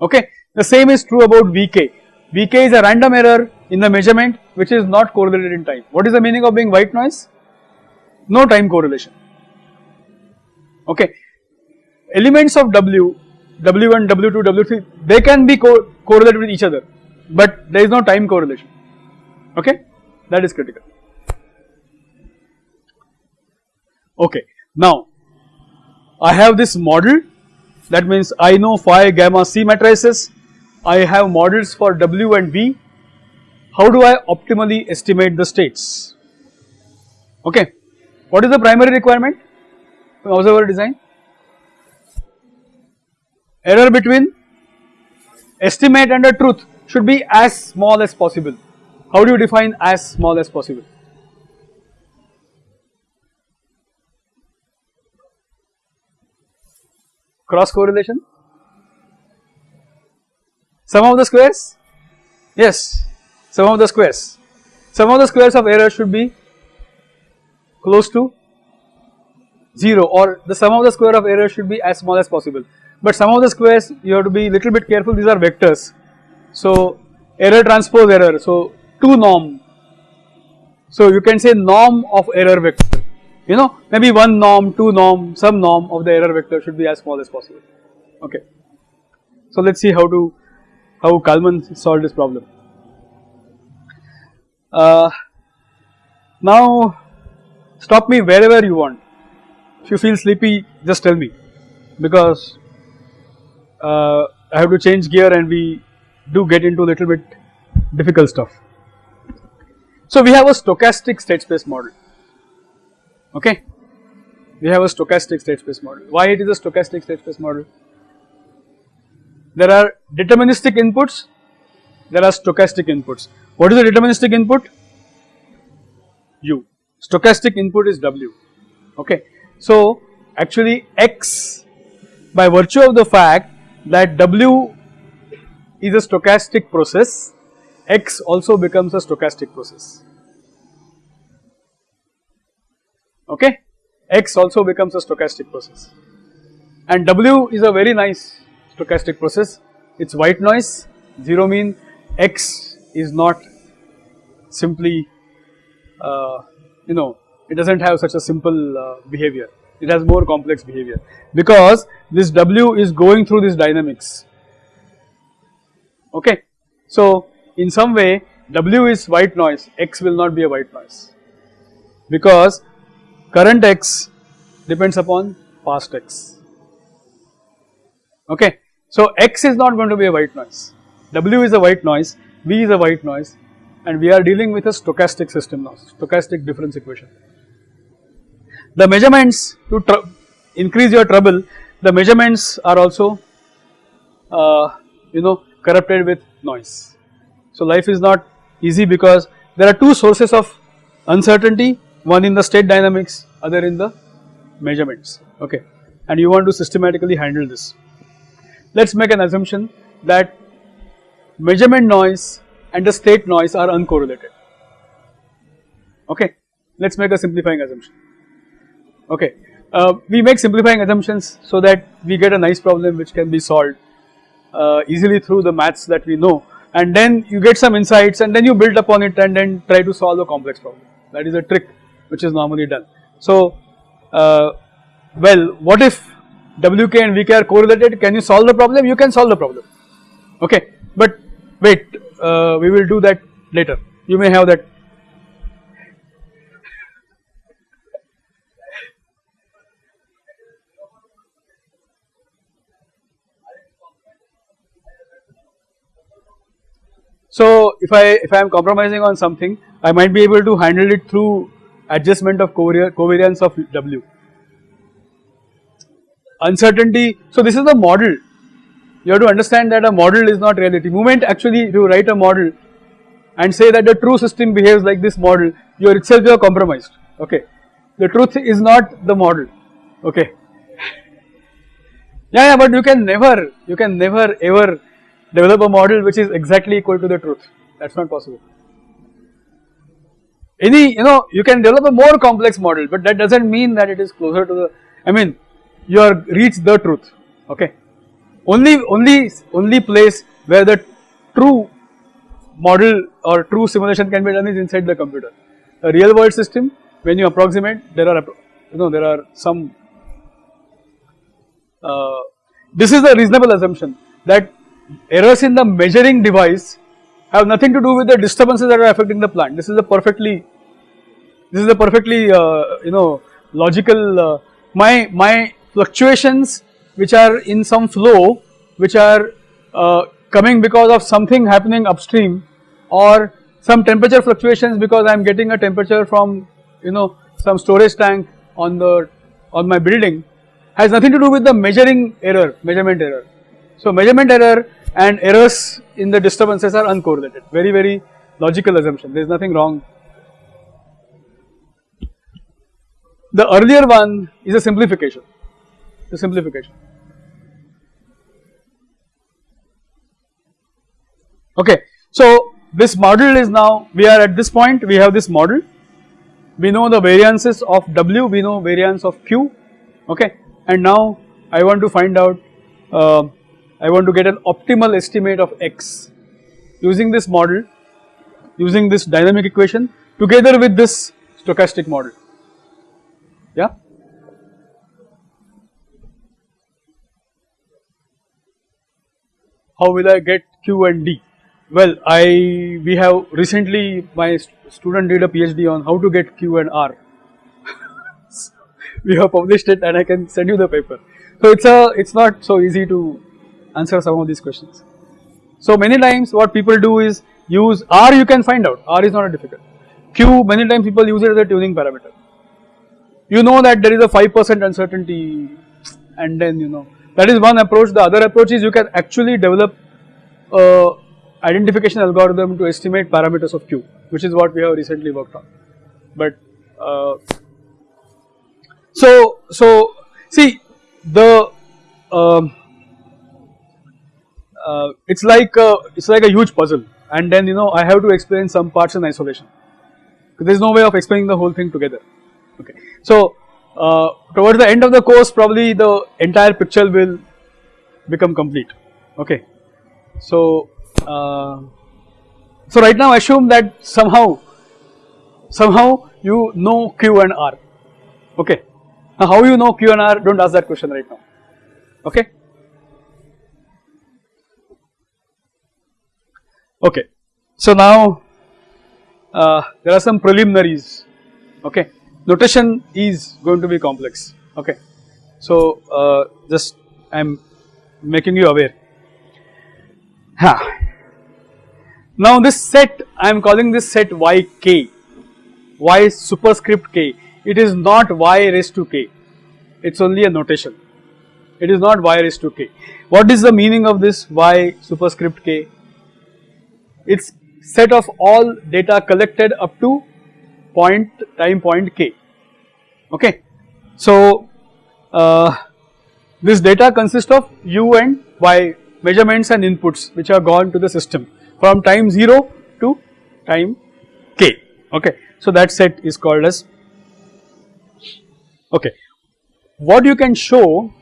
okay. The same is true about Vk, Vk is a random error in the measurement which is not correlated in time. What is the meaning of being white noise? No time correlation okay. Elements of W W1, W2, W3 they can be co correlated with each other but there is no time correlation okay that is critical. Okay now I have this model that means I know phi gamma c matrices. I have models for W and V how do I optimally estimate the states? Okay. What is the primary requirement? Observer design. Error between estimate and the truth should be as small as possible. How do you define as small as possible? Cross correlation? Sum of the squares? Yes, sum of the squares. Sum of the squares of error should be close to 0 or the sum of the square of error should be as small as possible but some of the squares you have to be little bit careful these are vectors. So error transpose error so 2 norm so you can say norm of error vector you know maybe 1 norm 2 norm some norm of the error vector should be as small as possible okay. So let us see how to how Kalman solved this problem. Uh, now stop me wherever you want if you feel sleepy just tell me because uh, I have to change gear and we do get into a little bit difficult stuff. So we have a stochastic state space model, okay. We have a stochastic state space model. Why it is a stochastic state space model? There are deterministic inputs, there are stochastic inputs. What is the deterministic input? U. Stochastic input is W, okay. So actually X by virtue of the fact that W is a stochastic process, X also becomes a stochastic process. Okay, X also becomes a stochastic process, and W is a very nice stochastic process. It's white noise, zero mean X is not simply, uh, you know, it does not have such a simple uh, behavior. It has more complex behavior. Because this W is going through this dynamics. Okay. So in some way W is white noise. X will not be a white noise. Because current X depends upon past X okay. So X is not going to be a white noise, W is a white noise, V is a white noise and we are dealing with a stochastic system now, stochastic difference equation. The measurements to increase your trouble, the measurements are also uh, you know corrupted with noise. So life is not easy because there are two sources of uncertainty, one in the state dynamics, other in the measurements, okay, and you want to systematically handle this. Let us make an assumption that measurement noise and the state noise are uncorrelated. Okay, let us make a simplifying assumption. Okay, uh, we make simplifying assumptions so that we get a nice problem which can be solved uh, easily through the maths that we know and then you get some insights and then you build upon it and then try to solve a complex problem. That is a trick which is normally done. So, uh, well what if Wk and Vk are correlated? Can you solve the problem? You can solve the problem. Okay but wait uh, we will do that later. You may have that. So if I if I am compromising on something I might be able to handle it through adjustment of covariance of W. Uncertainty, so this is the model you have to understand that a model is not reality. Moment actually you write a model and say that the true system behaves like this model, you are itself you are compromised, okay. The truth is not the model, okay. yeah, yeah, but you can never, you can never ever develop a model which is exactly equal to the truth, that is not possible. Any, you know, you can develop a more complex model, but that does not mean that it is closer to the, I mean, you are reached the truth, okay only only only place where the true model or true simulation can be done is inside the computer. A real world system when you approximate there are you know there are some uh, this is a reasonable assumption that errors in the measuring device have nothing to do with the disturbances that are affecting the plant. This is a perfectly this is a perfectly uh, you know logical uh, my my fluctuations which are in some flow which are uh, coming because of something happening upstream or some temperature fluctuations because I am getting a temperature from you know some storage tank on the on my building has nothing to do with the measuring error measurement error. So measurement error and errors in the disturbances are uncorrelated. Very very logical assumption. There is nothing wrong. The earlier one is a simplification. The simplification. Okay, so this model is now we are at this point we have this model. We know the variances of W we know variance of Q. Okay. And now I want to find out uh, I want to get an optimal estimate of X using this model using this dynamic equation together with this stochastic model yeah how will I get Q and D? Well, I we have recently my student did a PhD on how to get Q and R. we have published it and I can send you the paper. So it's a it's not so easy to answer some of these questions. So many times what people do is use R you can find out R is not a difficult. Q many times people use it as a tuning parameter. You know that there is a 5% uncertainty and then you know that is one approach. The other approach is you can actually develop a identification algorithm to estimate parameters of Q, which is what we have recently worked on. But uh, so so see the um, uh, it's like a, it's like a huge puzzle, and then you know I have to explain some parts in isolation. Because there is no way of explaining the whole thing together. Okay, so uh, towards the end of the course probably the entire picture will become complete okay. So, uh, so right now assume that somehow somehow you know Q and R okay. Now how you know Q and R do not ask that question right now okay. Okay. So now uh, there are some preliminaries okay notation is going to be complex okay. So uh, just I am making you aware. Now this set I am calling this set yk, y superscript k. It is not y raised to k. It is only a notation. It is not y raised to k. What is the meaning of this y superscript k? It's set of all data collected up to point time point k. Okay. So uh, this data consists of u and y measurements and inputs which are gone to the system from time 0 to time k. Okay. So that set is called as okay. What you can show,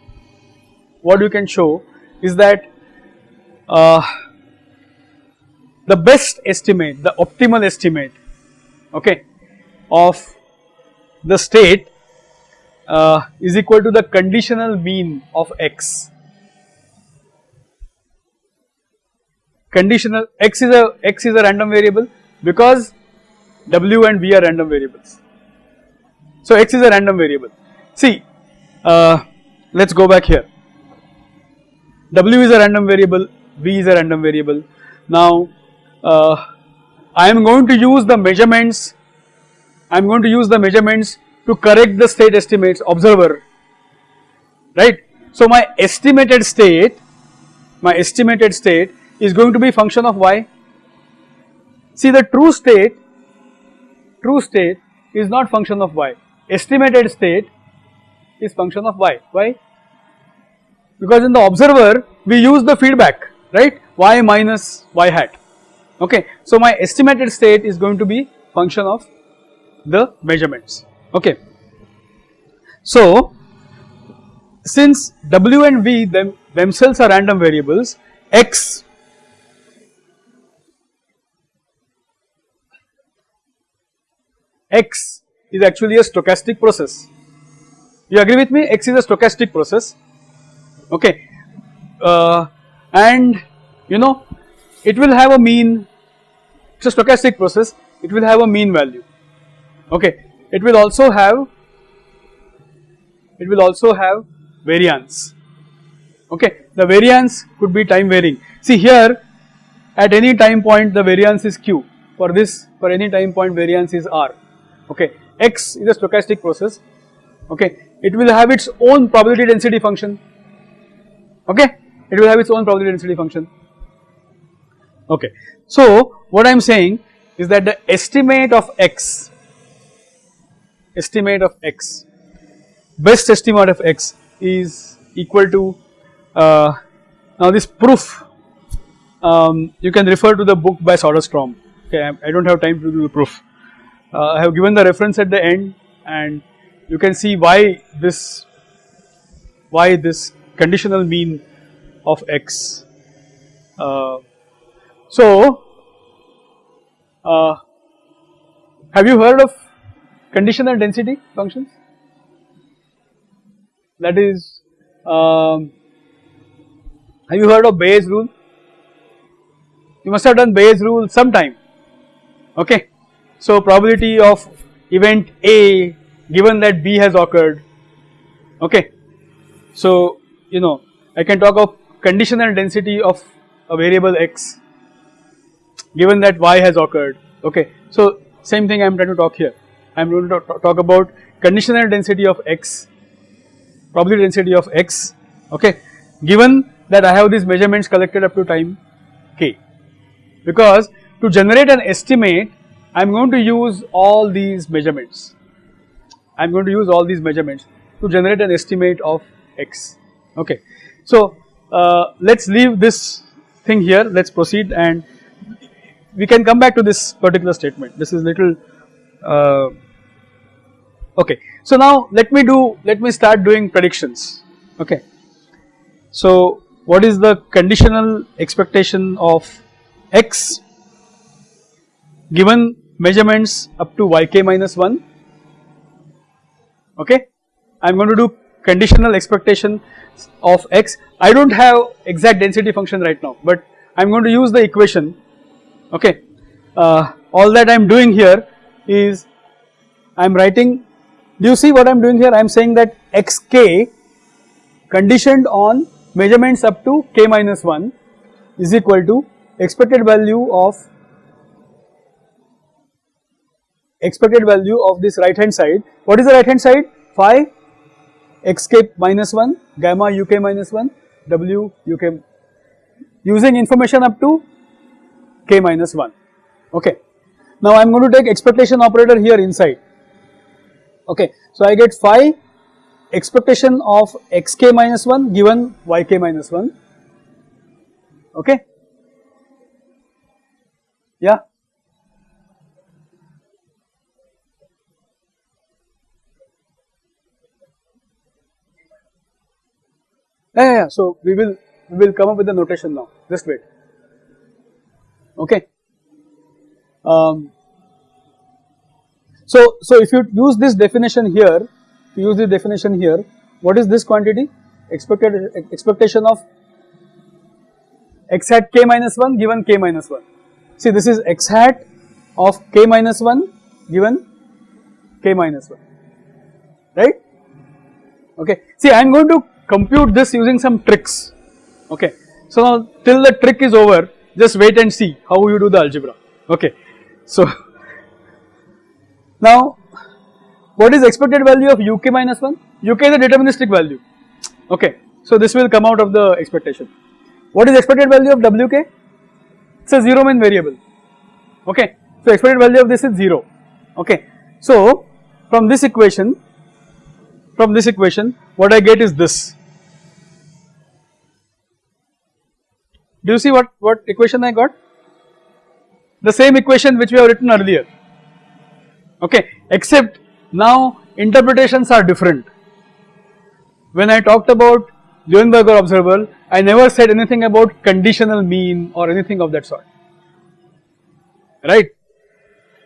what you can show is that uh, the best estimate, the optimal estimate, okay, of the state uh, is equal to the conditional mean of x. Conditional x is a x is a random variable because w and v are random variables. So x is a random variable. See, uh, let us go back here. W is a random variable, v is a random variable. Now, uh, I am going to use the measurements, I am going to use the measurements to correct the state estimates observer, right. So, my estimated state, my estimated state is going to be function of y. See the true state, true state is not function of y, estimated state is function of y. Why? Because in the observer we use the feedback, right, y minus y hat, okay. So, my estimated state is going to be function of the measurements. Okay. So, since w and v them themselves are random variables, x x is actually a stochastic process. You agree with me? X is a stochastic process. Okay, uh, and you know it will have a mean. It's a stochastic process. It will have a mean value. Okay, it will also have it will also have variance okay the variance could be time varying see here at any time point the variance is q for this for any time point variance is r okay x is a stochastic process okay it will have its own probability density function okay it will have its own probability density function okay so what i am saying is that the estimate of x estimate of x, best estimate of x is equal to, uh, now this proof um, you can refer to the book by Soderstrom, okay I, I do not have time to do the proof. Uh, I have given the reference at the end and you can see why this, why this conditional mean of x. Uh, so, uh, have you heard of conditional density functions? That is um, have you heard of Bayes rule? You must have done Bayes rule sometime. Okay. So probability of event A given that B has occurred. Okay. So you know I can talk of conditional density of a variable x given that y has occurred okay so same thing I am trying to talk here I am going to talk about conditional density of x, probability density of x, okay, given that I have these measurements collected up to time k. Because to generate an estimate, I am going to use all these measurements. I am going to use all these measurements to generate an estimate of x, okay. So, uh, let us leave this thing here, let us proceed and we can come back to this particular statement. This is little uh, okay. So now let me do, let me start doing predictions, okay. So what is the conditional expectation of x given measurements up to yk minus 1, okay. I am going to do conditional expectation of x. I do not have exact density function right now, but I am going to use the equation, okay. Uh, all that I am doing here is I am writing do you see what I am doing here? I am saying that xk conditioned on measurements up to k minus 1 is equal to expected value of expected value of this right hand side. What is the right hand side? Phi xk minus 1, gamma uk minus 1, w uk using information up to k minus 1. Okay. Now I am going to take expectation operator here inside. Okay. So I get phi expectation of xk minus 1 given yk minus 1. Okay. Yeah. Yeah, yeah, yeah. So we will we will come up with the notation now. Just wait. Okay. Um, so so if you use this definition here, use the definition here. What is this quantity? Expected expectation of x hat k minus 1 given k minus 1. See this is x hat of k minus 1 given k minus 1 right okay see i am going to compute this using some tricks okay. So now till the trick is over just wait and see how you do the algebra okay. So now what is expected value of uk minus 1? uk is a deterministic value okay. So this will come out of the expectation. What is expected value of wk? It is a 0 mean variable okay. So expected value of this is 0 okay. So from this equation from this equation what I get is this. Do you see what, what equation I got? The same equation which we have written earlier, okay, except now interpretations are different. When I talked about Luenberger observable, I never said anything about conditional mean or anything of that sort, right.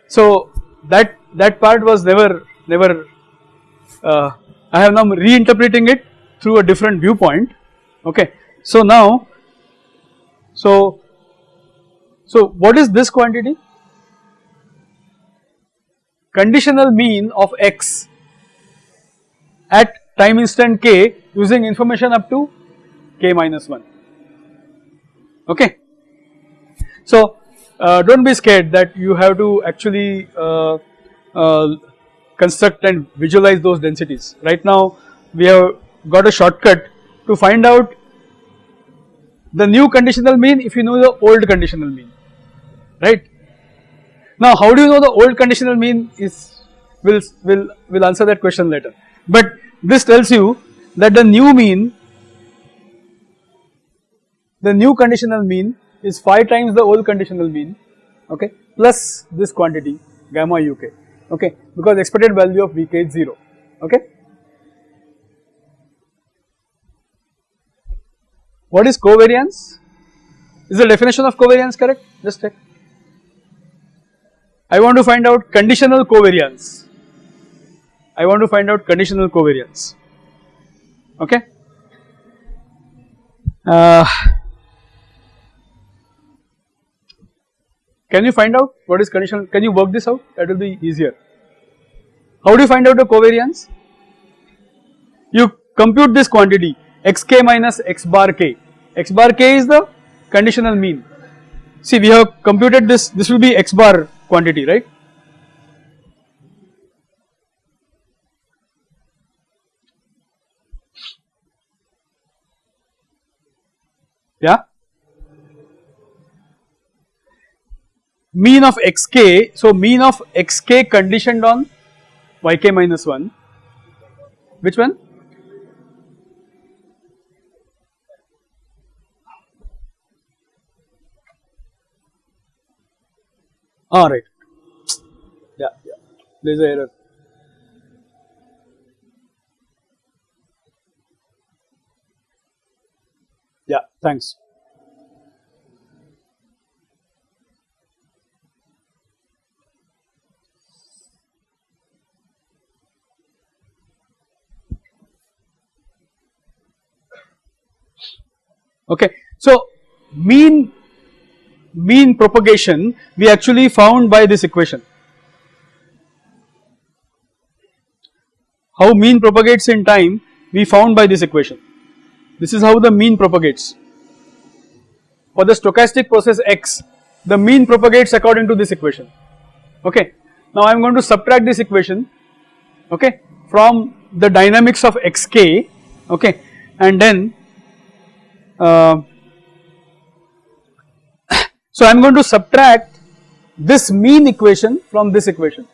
So that, that part was never, never uh, I have now reinterpreting it through a different viewpoint okay. So now, so, so what is this quantity? Conditional mean of x at time instant k using information up to k minus 1 okay. So uh, do not be scared that you have to actually uh, uh, construct and visualize those densities. Right now we have got a shortcut to find out the new conditional mean if you know the old conditional mean, right. Now how do you know the old conditional mean is will will will answer that question later, but this tells you that the new mean the new conditional mean is 5 times the old conditional mean okay plus this quantity gamma uk okay because expected value of Vk is 0 okay. What is covariance? Is the definition of covariance correct? Just check. I want to find out conditional covariance. I want to find out conditional covariance. Okay. Uh, Can you find out what is conditional? Can you work this out? That will be easier. How do you find out the covariance? You compute this quantity xk minus x bar k. x bar k is the conditional mean. See we have computed this, this will be x bar quantity right. Yeah. mean of xk, so mean of xk conditioned on yk minus 1, which one? Ah right, yeah, yeah, there is a error. Yeah, thanks. Okay. So, mean mean propagation we actually found by this equation. How mean propagates in time we found by this equation this is how the mean propagates. For the stochastic process x, the mean propagates according to this equation, okay. Now I am going to subtract this equation, okay, from the dynamics of xk, okay, and then uh, so I am going to subtract this mean equation from this equation,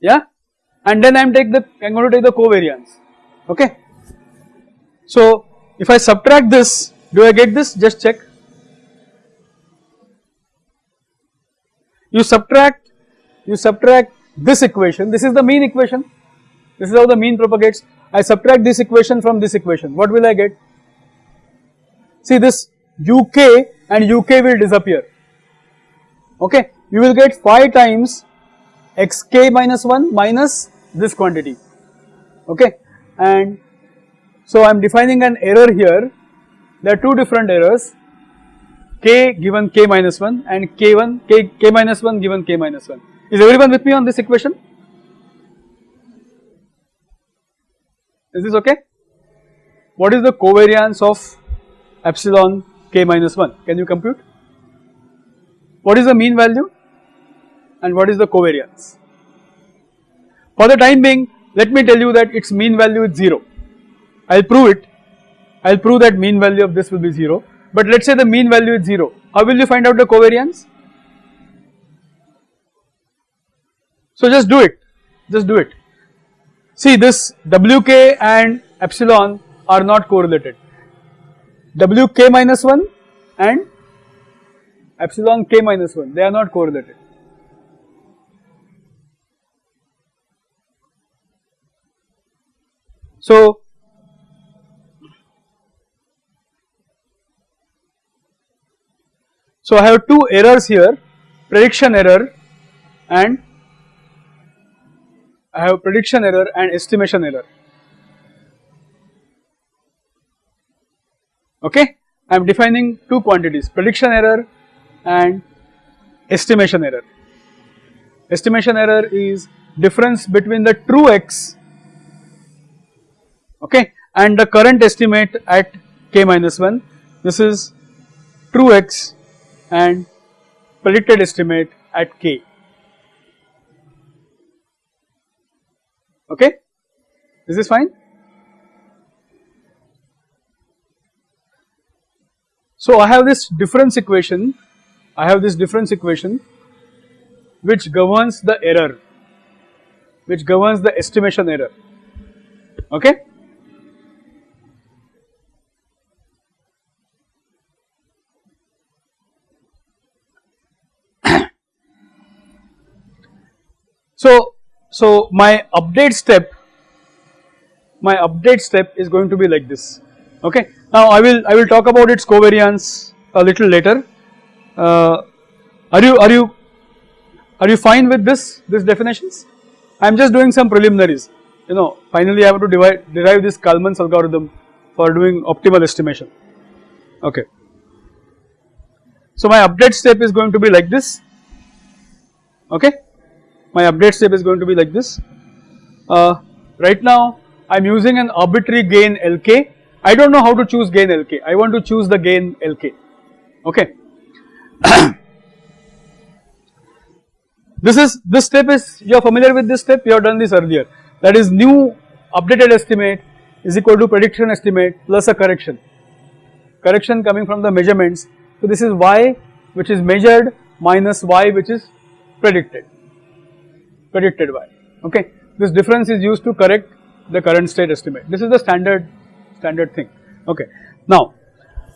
yeah, and then I am take the I am going to take the covariance, okay. So if I subtract this, do I get this? Just check. You subtract, you subtract this equation, this is the mean equation, this is how the mean propagates. I subtract this equation from this equation, what will I get? See this uk and uk will disappear, okay. You will get 5 times xk minus 1 minus this quantity, okay. And so I am defining an error here, there are two different errors k given k minus 1 and k1 k, k minus 1 given k minus 1. Is everyone with me on this equation? Is this okay? What is the covariance of epsilon k minus 1? Can you compute? What is the mean value and what is the covariance? For the time being, let me tell you that its mean value is 0. I will prove it, I will prove that mean value of this will be 0 but let us say the mean value is 0, how will you find out the covariance? So just do it, just do it. See this Wk and epsilon are not correlated, Wk minus 1 and epsilon k minus 1 they are not correlated. So So I have two errors here prediction error and I have prediction error and estimation error okay I am defining two quantities prediction error and estimation error estimation error is difference between the true x okay and the current estimate at k minus 1 this is true x and predicted estimate at k. Okay, is this fine? So I have this difference equation, I have this difference equation which governs the error, which governs the estimation error, okay. So, so my update step, my update step is going to be like this, okay. Now I will, I will talk about its covariance a little later. Uh, are you, are you, are you fine with this, these definitions? I am just doing some preliminaries, you know, finally I have to divide, derive this Kalman's algorithm for doing optimal estimation, okay. So my update step is going to be like this, okay my update step is going to be like this. Uh, right now I am using an arbitrary gain Lk, I do not know how to choose gain Lk, I want to choose the gain Lk, okay. this is, this step is, you are familiar with this step, you have done this earlier, that is new updated estimate is equal to prediction estimate plus a correction, correction coming from the measurements. So this is y which is measured minus y which is predicted. Predicted Y, okay? This difference is used to correct the current state estimate. This is the standard standard thing. Okay. Now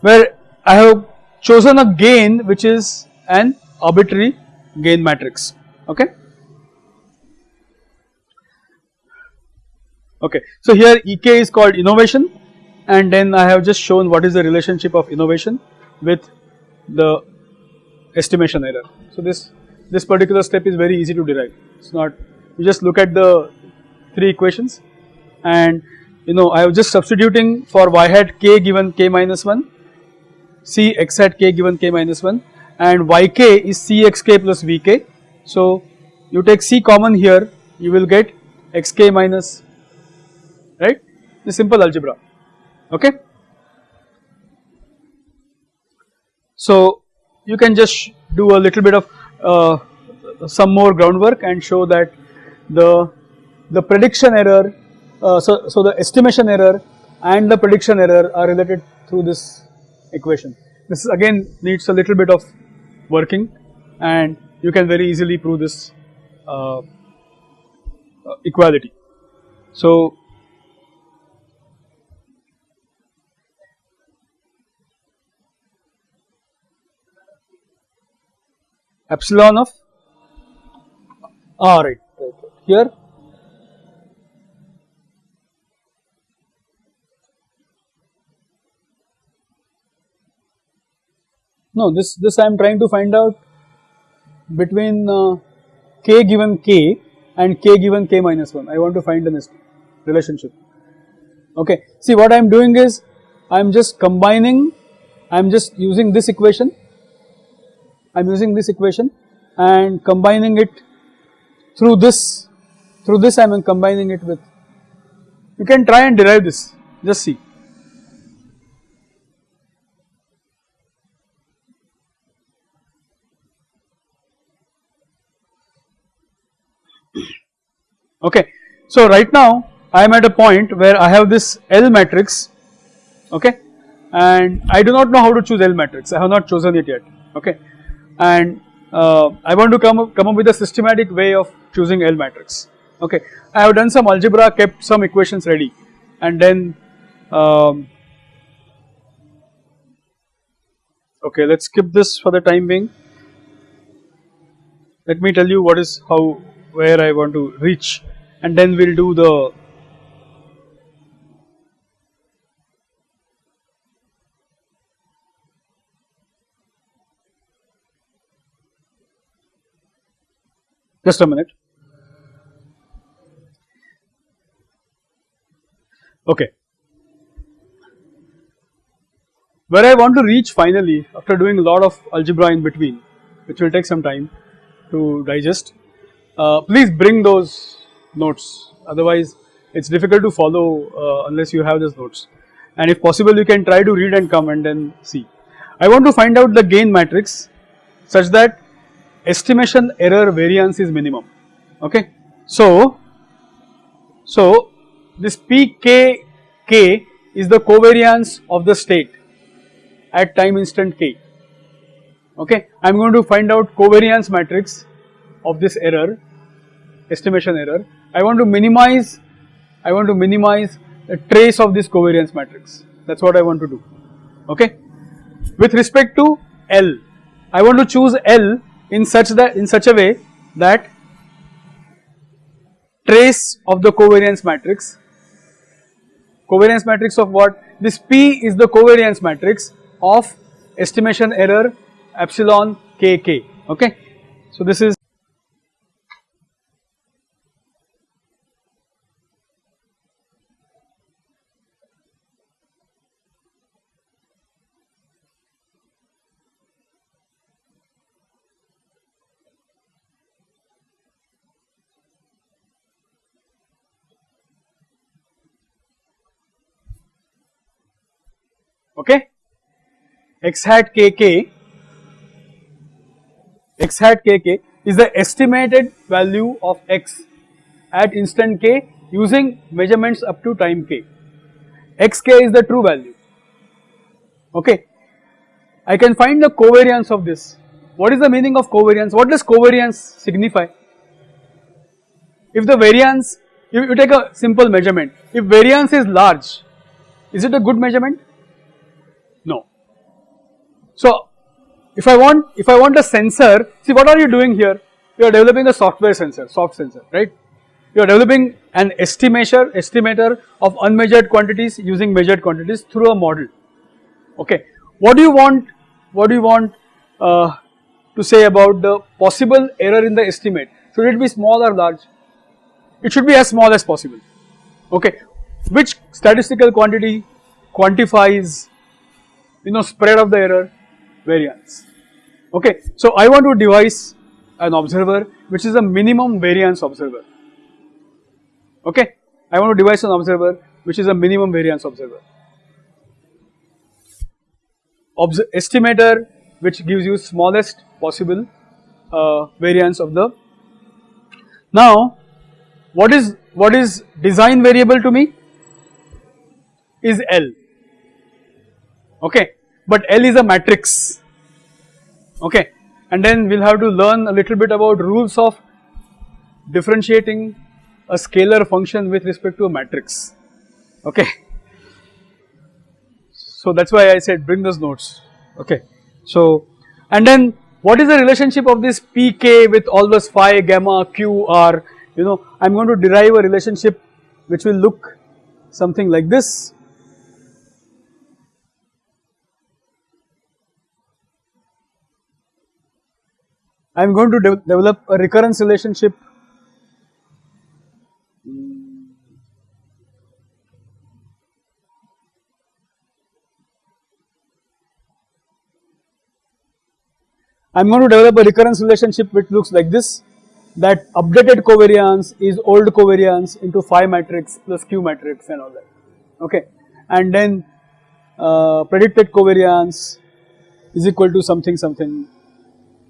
where I have chosen a gain which is an arbitrary gain matrix. Okay? Okay. So here ek is called innovation and then I have just shown what is the relationship of innovation with the estimation error. So this this particular step is very easy to derive. It's not you just look at the three equations and you know I am just substituting for y hat k given k minus 1 c x hat k given k minus 1 and yk is cxk plus vk. So you take c common here you will get xk minus right the simple algebra okay. So you can just do a little bit of uh, some more groundwork and show that the the prediction error uh, so, so the estimation error and the prediction error are related through this equation. This again needs a little bit of working and you can very easily prove this uh, uh, equality. So, epsilon of r right, right, right. here No, this this I am trying to find out between uh, k given k and k given k minus 1. I want to find an relationship. Okay. See what I am doing is I am just combining, I am just using this equation, I am using this equation and combining it through this, through this I am combining it with, you can try and derive this, just see. Okay. So right now I am at a point where I have this L matrix okay and I do not know how to choose L matrix I have not chosen it yet okay and uh, I want to come up, come up with a systematic way of choosing L matrix okay. I have done some algebra kept some equations ready and then um, okay let us skip this for the time being let me tell you what is how where I want to reach and then we will do the just a minute. Okay. Where I want to reach finally after doing a lot of algebra in between which will take some time to digest uh, please bring those notes otherwise it is difficult to follow uh, unless you have those notes and if possible you can try to read and come and then see. I want to find out the gain matrix such that estimation error variance is minimum okay. So, so this PKK is the covariance of the state at time instant k okay. I am going to find out covariance matrix of this error estimation error I want to minimize, I want to minimize a trace of this covariance matrix that is what I want to do okay. With respect to L, I want to choose L in such that in such a way that trace of the covariance matrix, covariance matrix of what? This P is the covariance matrix of estimation error epsilon kk okay. So this is okay? X hat kk x hat kk is the estimated value of x at instant k using measurements up to time k. Xk is the true value. Okay? I can find the covariance of this. What is the meaning of covariance? What does covariance signify? If the variance you, you take a simple measurement if variance is large is it a good measurement so, if I want if I want a sensor, see what are you doing here? You are developing a software sensor, soft sensor, right? You are developing an estimator, estimator of unmeasured quantities using measured quantities through a model. Okay, what do you want? What do you want uh, to say about the possible error in the estimate? Should it be small or large? It should be as small as possible. Okay, which statistical quantity quantifies, you know, spread of the error? variance. Okay, so I want to devise an observer which is a minimum variance observer. Okay, I want to devise an observer which is a minimum variance observer. Obs estimator which gives you smallest possible uh, variance of the. Now what is what is design variable to me is L okay. But L is a matrix. Okay. And then we will have to learn a little bit about rules of differentiating a scalar function with respect to a matrix. Okay. So that is why I said bring those notes. Okay. So and then what is the relationship of this pk with all those phi gamma q r? You know I am going to derive a relationship which will look something like this I am going to de develop a recurrence relationship. I am going to develop a recurrence relationship which looks like this that updated covariance is old covariance into phi matrix plus q matrix and all that. Okay? And then uh, predicted covariance is equal to something something.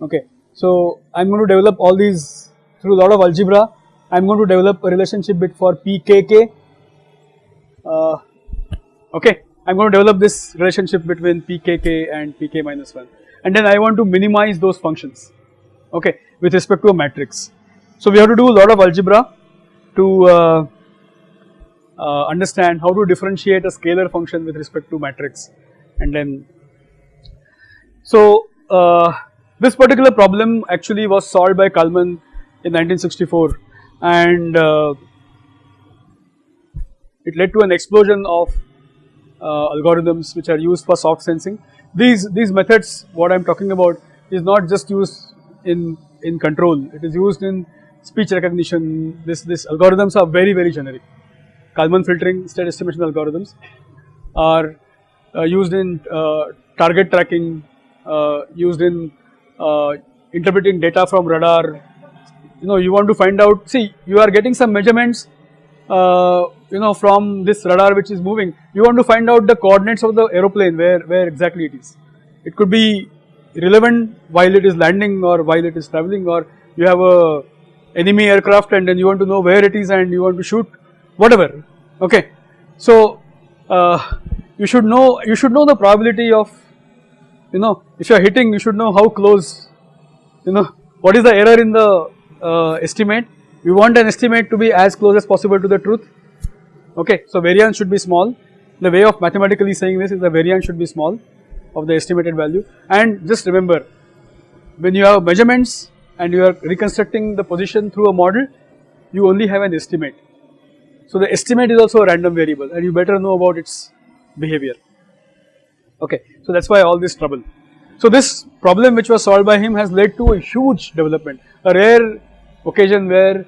Okay. So I am going to develop all these through a lot of algebra. I am going to develop a relationship bit for pkk uh, okay I am going to develop this relationship between pkk and pk minus 1 and then I want to minimize those functions okay with respect to a matrix. So we have to do a lot of algebra to uh, uh, understand how to differentiate a scalar function with respect to matrix. And then so uh, this particular problem actually was solved by Kalman in 1964 and uh, it led to an explosion of uh, algorithms which are used for soft sensing. These these methods what I am talking about is not just used in in control. It is used in speech recognition. This this algorithms are very very generic. Kalman filtering state estimation algorithms are uh, used in uh, target tracking uh, used in uh, interpreting data from radar. You know you want to find out see you are getting some measurements uh, you know from this radar which is moving. You want to find out the coordinates of the aeroplane where where exactly it is. It could be relevant while it is landing or while it is traveling or you have a enemy aircraft and then you want to know where it is and you want to shoot whatever. Okay. So uh, you should know you should know the probability of you know if you are hitting you should know how close you know what is the error in the uh, estimate we want an estimate to be as close as possible to the truth okay. So variance should be small the way of mathematically saying this is the variance should be small of the estimated value and just remember when you have measurements and you are reconstructing the position through a model you only have an estimate. So the estimate is also a random variable and you better know about its behavior okay. So that is why all this trouble. So this problem which was solved by him has led to a huge development a rare occasion where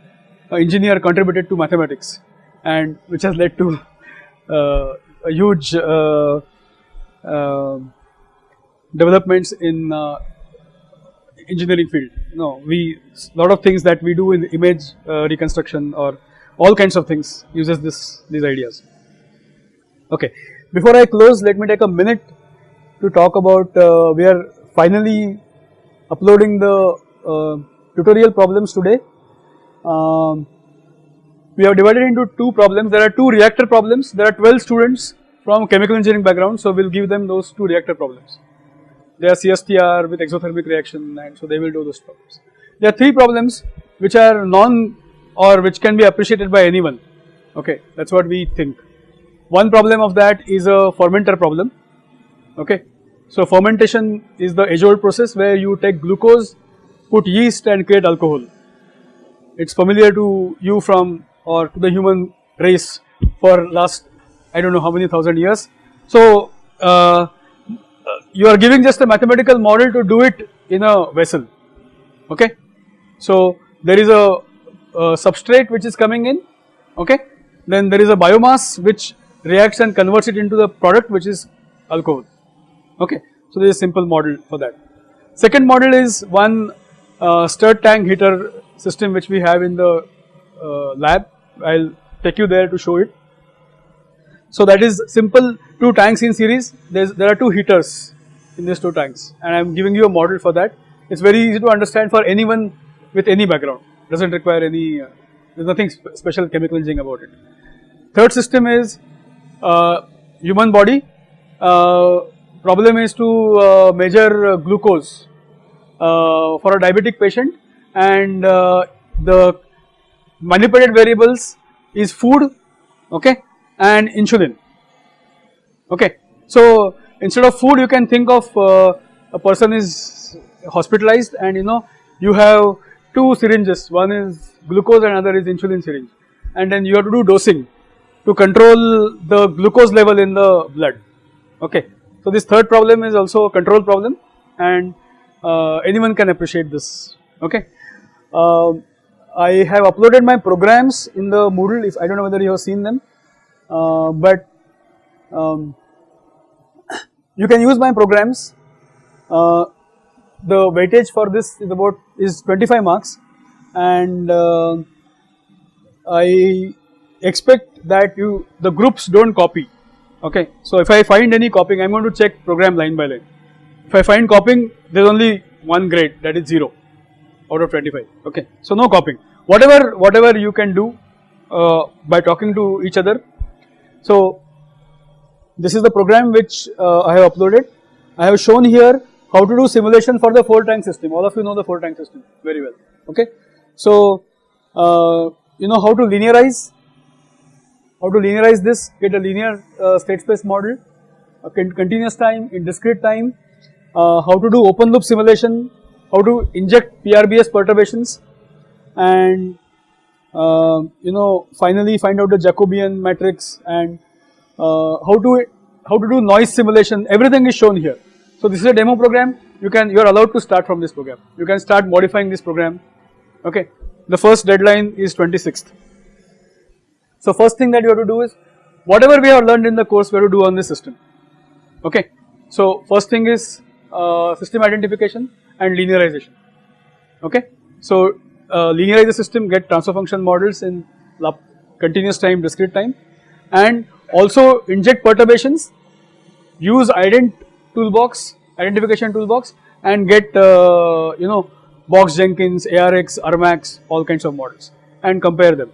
an engineer contributed to mathematics and which has led to uh, a huge uh, uh, developments in uh, engineering field. No, we lot of things that we do in image uh, reconstruction or all kinds of things uses this these ideas. Okay, before I close, let me take a minute to talk about uh, we are finally uploading the tutorial problems today. Um, we have divided into two problems. There are two reactor problems. There are 12 students from chemical engineering background. So, we will give them those two reactor problems. They are CSTR with exothermic reaction and so they will do those problems. There are three problems which are non or which can be appreciated by anyone. Okay, that is what we think. One problem of that is a fermenter problem. Okay, so fermentation is the age old process where you take glucose, put yeast and create alcohol. It is familiar to you from or to the human race for last I do not know how many thousand years. So uh, you are giving just a mathematical model to do it in a vessel okay. So there is a, a substrate which is coming in okay then there is a biomass which reacts and converts it into the product which is alcohol okay. So there is a simple model for that. Second model is one uh, stirred tank heater system which we have in the uh, lab I will take you there to show it. So that is simple two tanks in series. There's, there are two heaters in these two tanks and I am giving you a model for that. It's very easy to understand for anyone with any background. Doesn't require any, uh, there's nothing sp special chemical engineering about it. Third system is uh, human body. Problem is to uh, measure glucose uh, for a diabetic patient and uh, the manipulated variables is food okay and insulin okay. So instead of food you can think of uh, a person is hospitalized and you know you have two syringes one is glucose and another is insulin syringe and then you have to do dosing to control the glucose level in the blood okay. So this third problem is also a control problem and uh, anyone can appreciate this. Okay. Uh, I have uploaded my programs in the Moodle if I do not know whether you have seen them. Uh, but um, you can use my programs. Uh, the weightage for this is about is 25 marks. And uh, I expect that you the groups do not copy okay. So if I find any copying I am going to check program line by line if I find copying there is only one grade that is 0 out of 25 okay. So no copying whatever whatever you can do uh, by talking to each other. So this is the program which uh, I have uploaded. I have shown here how to do simulation for the 4 tank system all of you know the 4 tank system very well okay. So uh, you know how to linearize how to linearize this get a linear uh, state space model continuous time in discrete time uh, how to do open loop simulation how to inject PRBS perturbations and uh, you know finally find out the Jacobian matrix and uh, how to how to do noise simulation everything is shown here. So this is a demo program you can you are allowed to start from this program you can start modifying this program okay. The first deadline is 26th. So first thing that you have to do is whatever we have learned in the course we have to do on this system okay. So first thing is uh, system identification and linearization okay. So uh, linearize the system get transfer function models in continuous time discrete time and also inject perturbations use ident toolbox identification toolbox and get uh, you know Box Jenkins, ARX, Armax all kinds of models and compare them.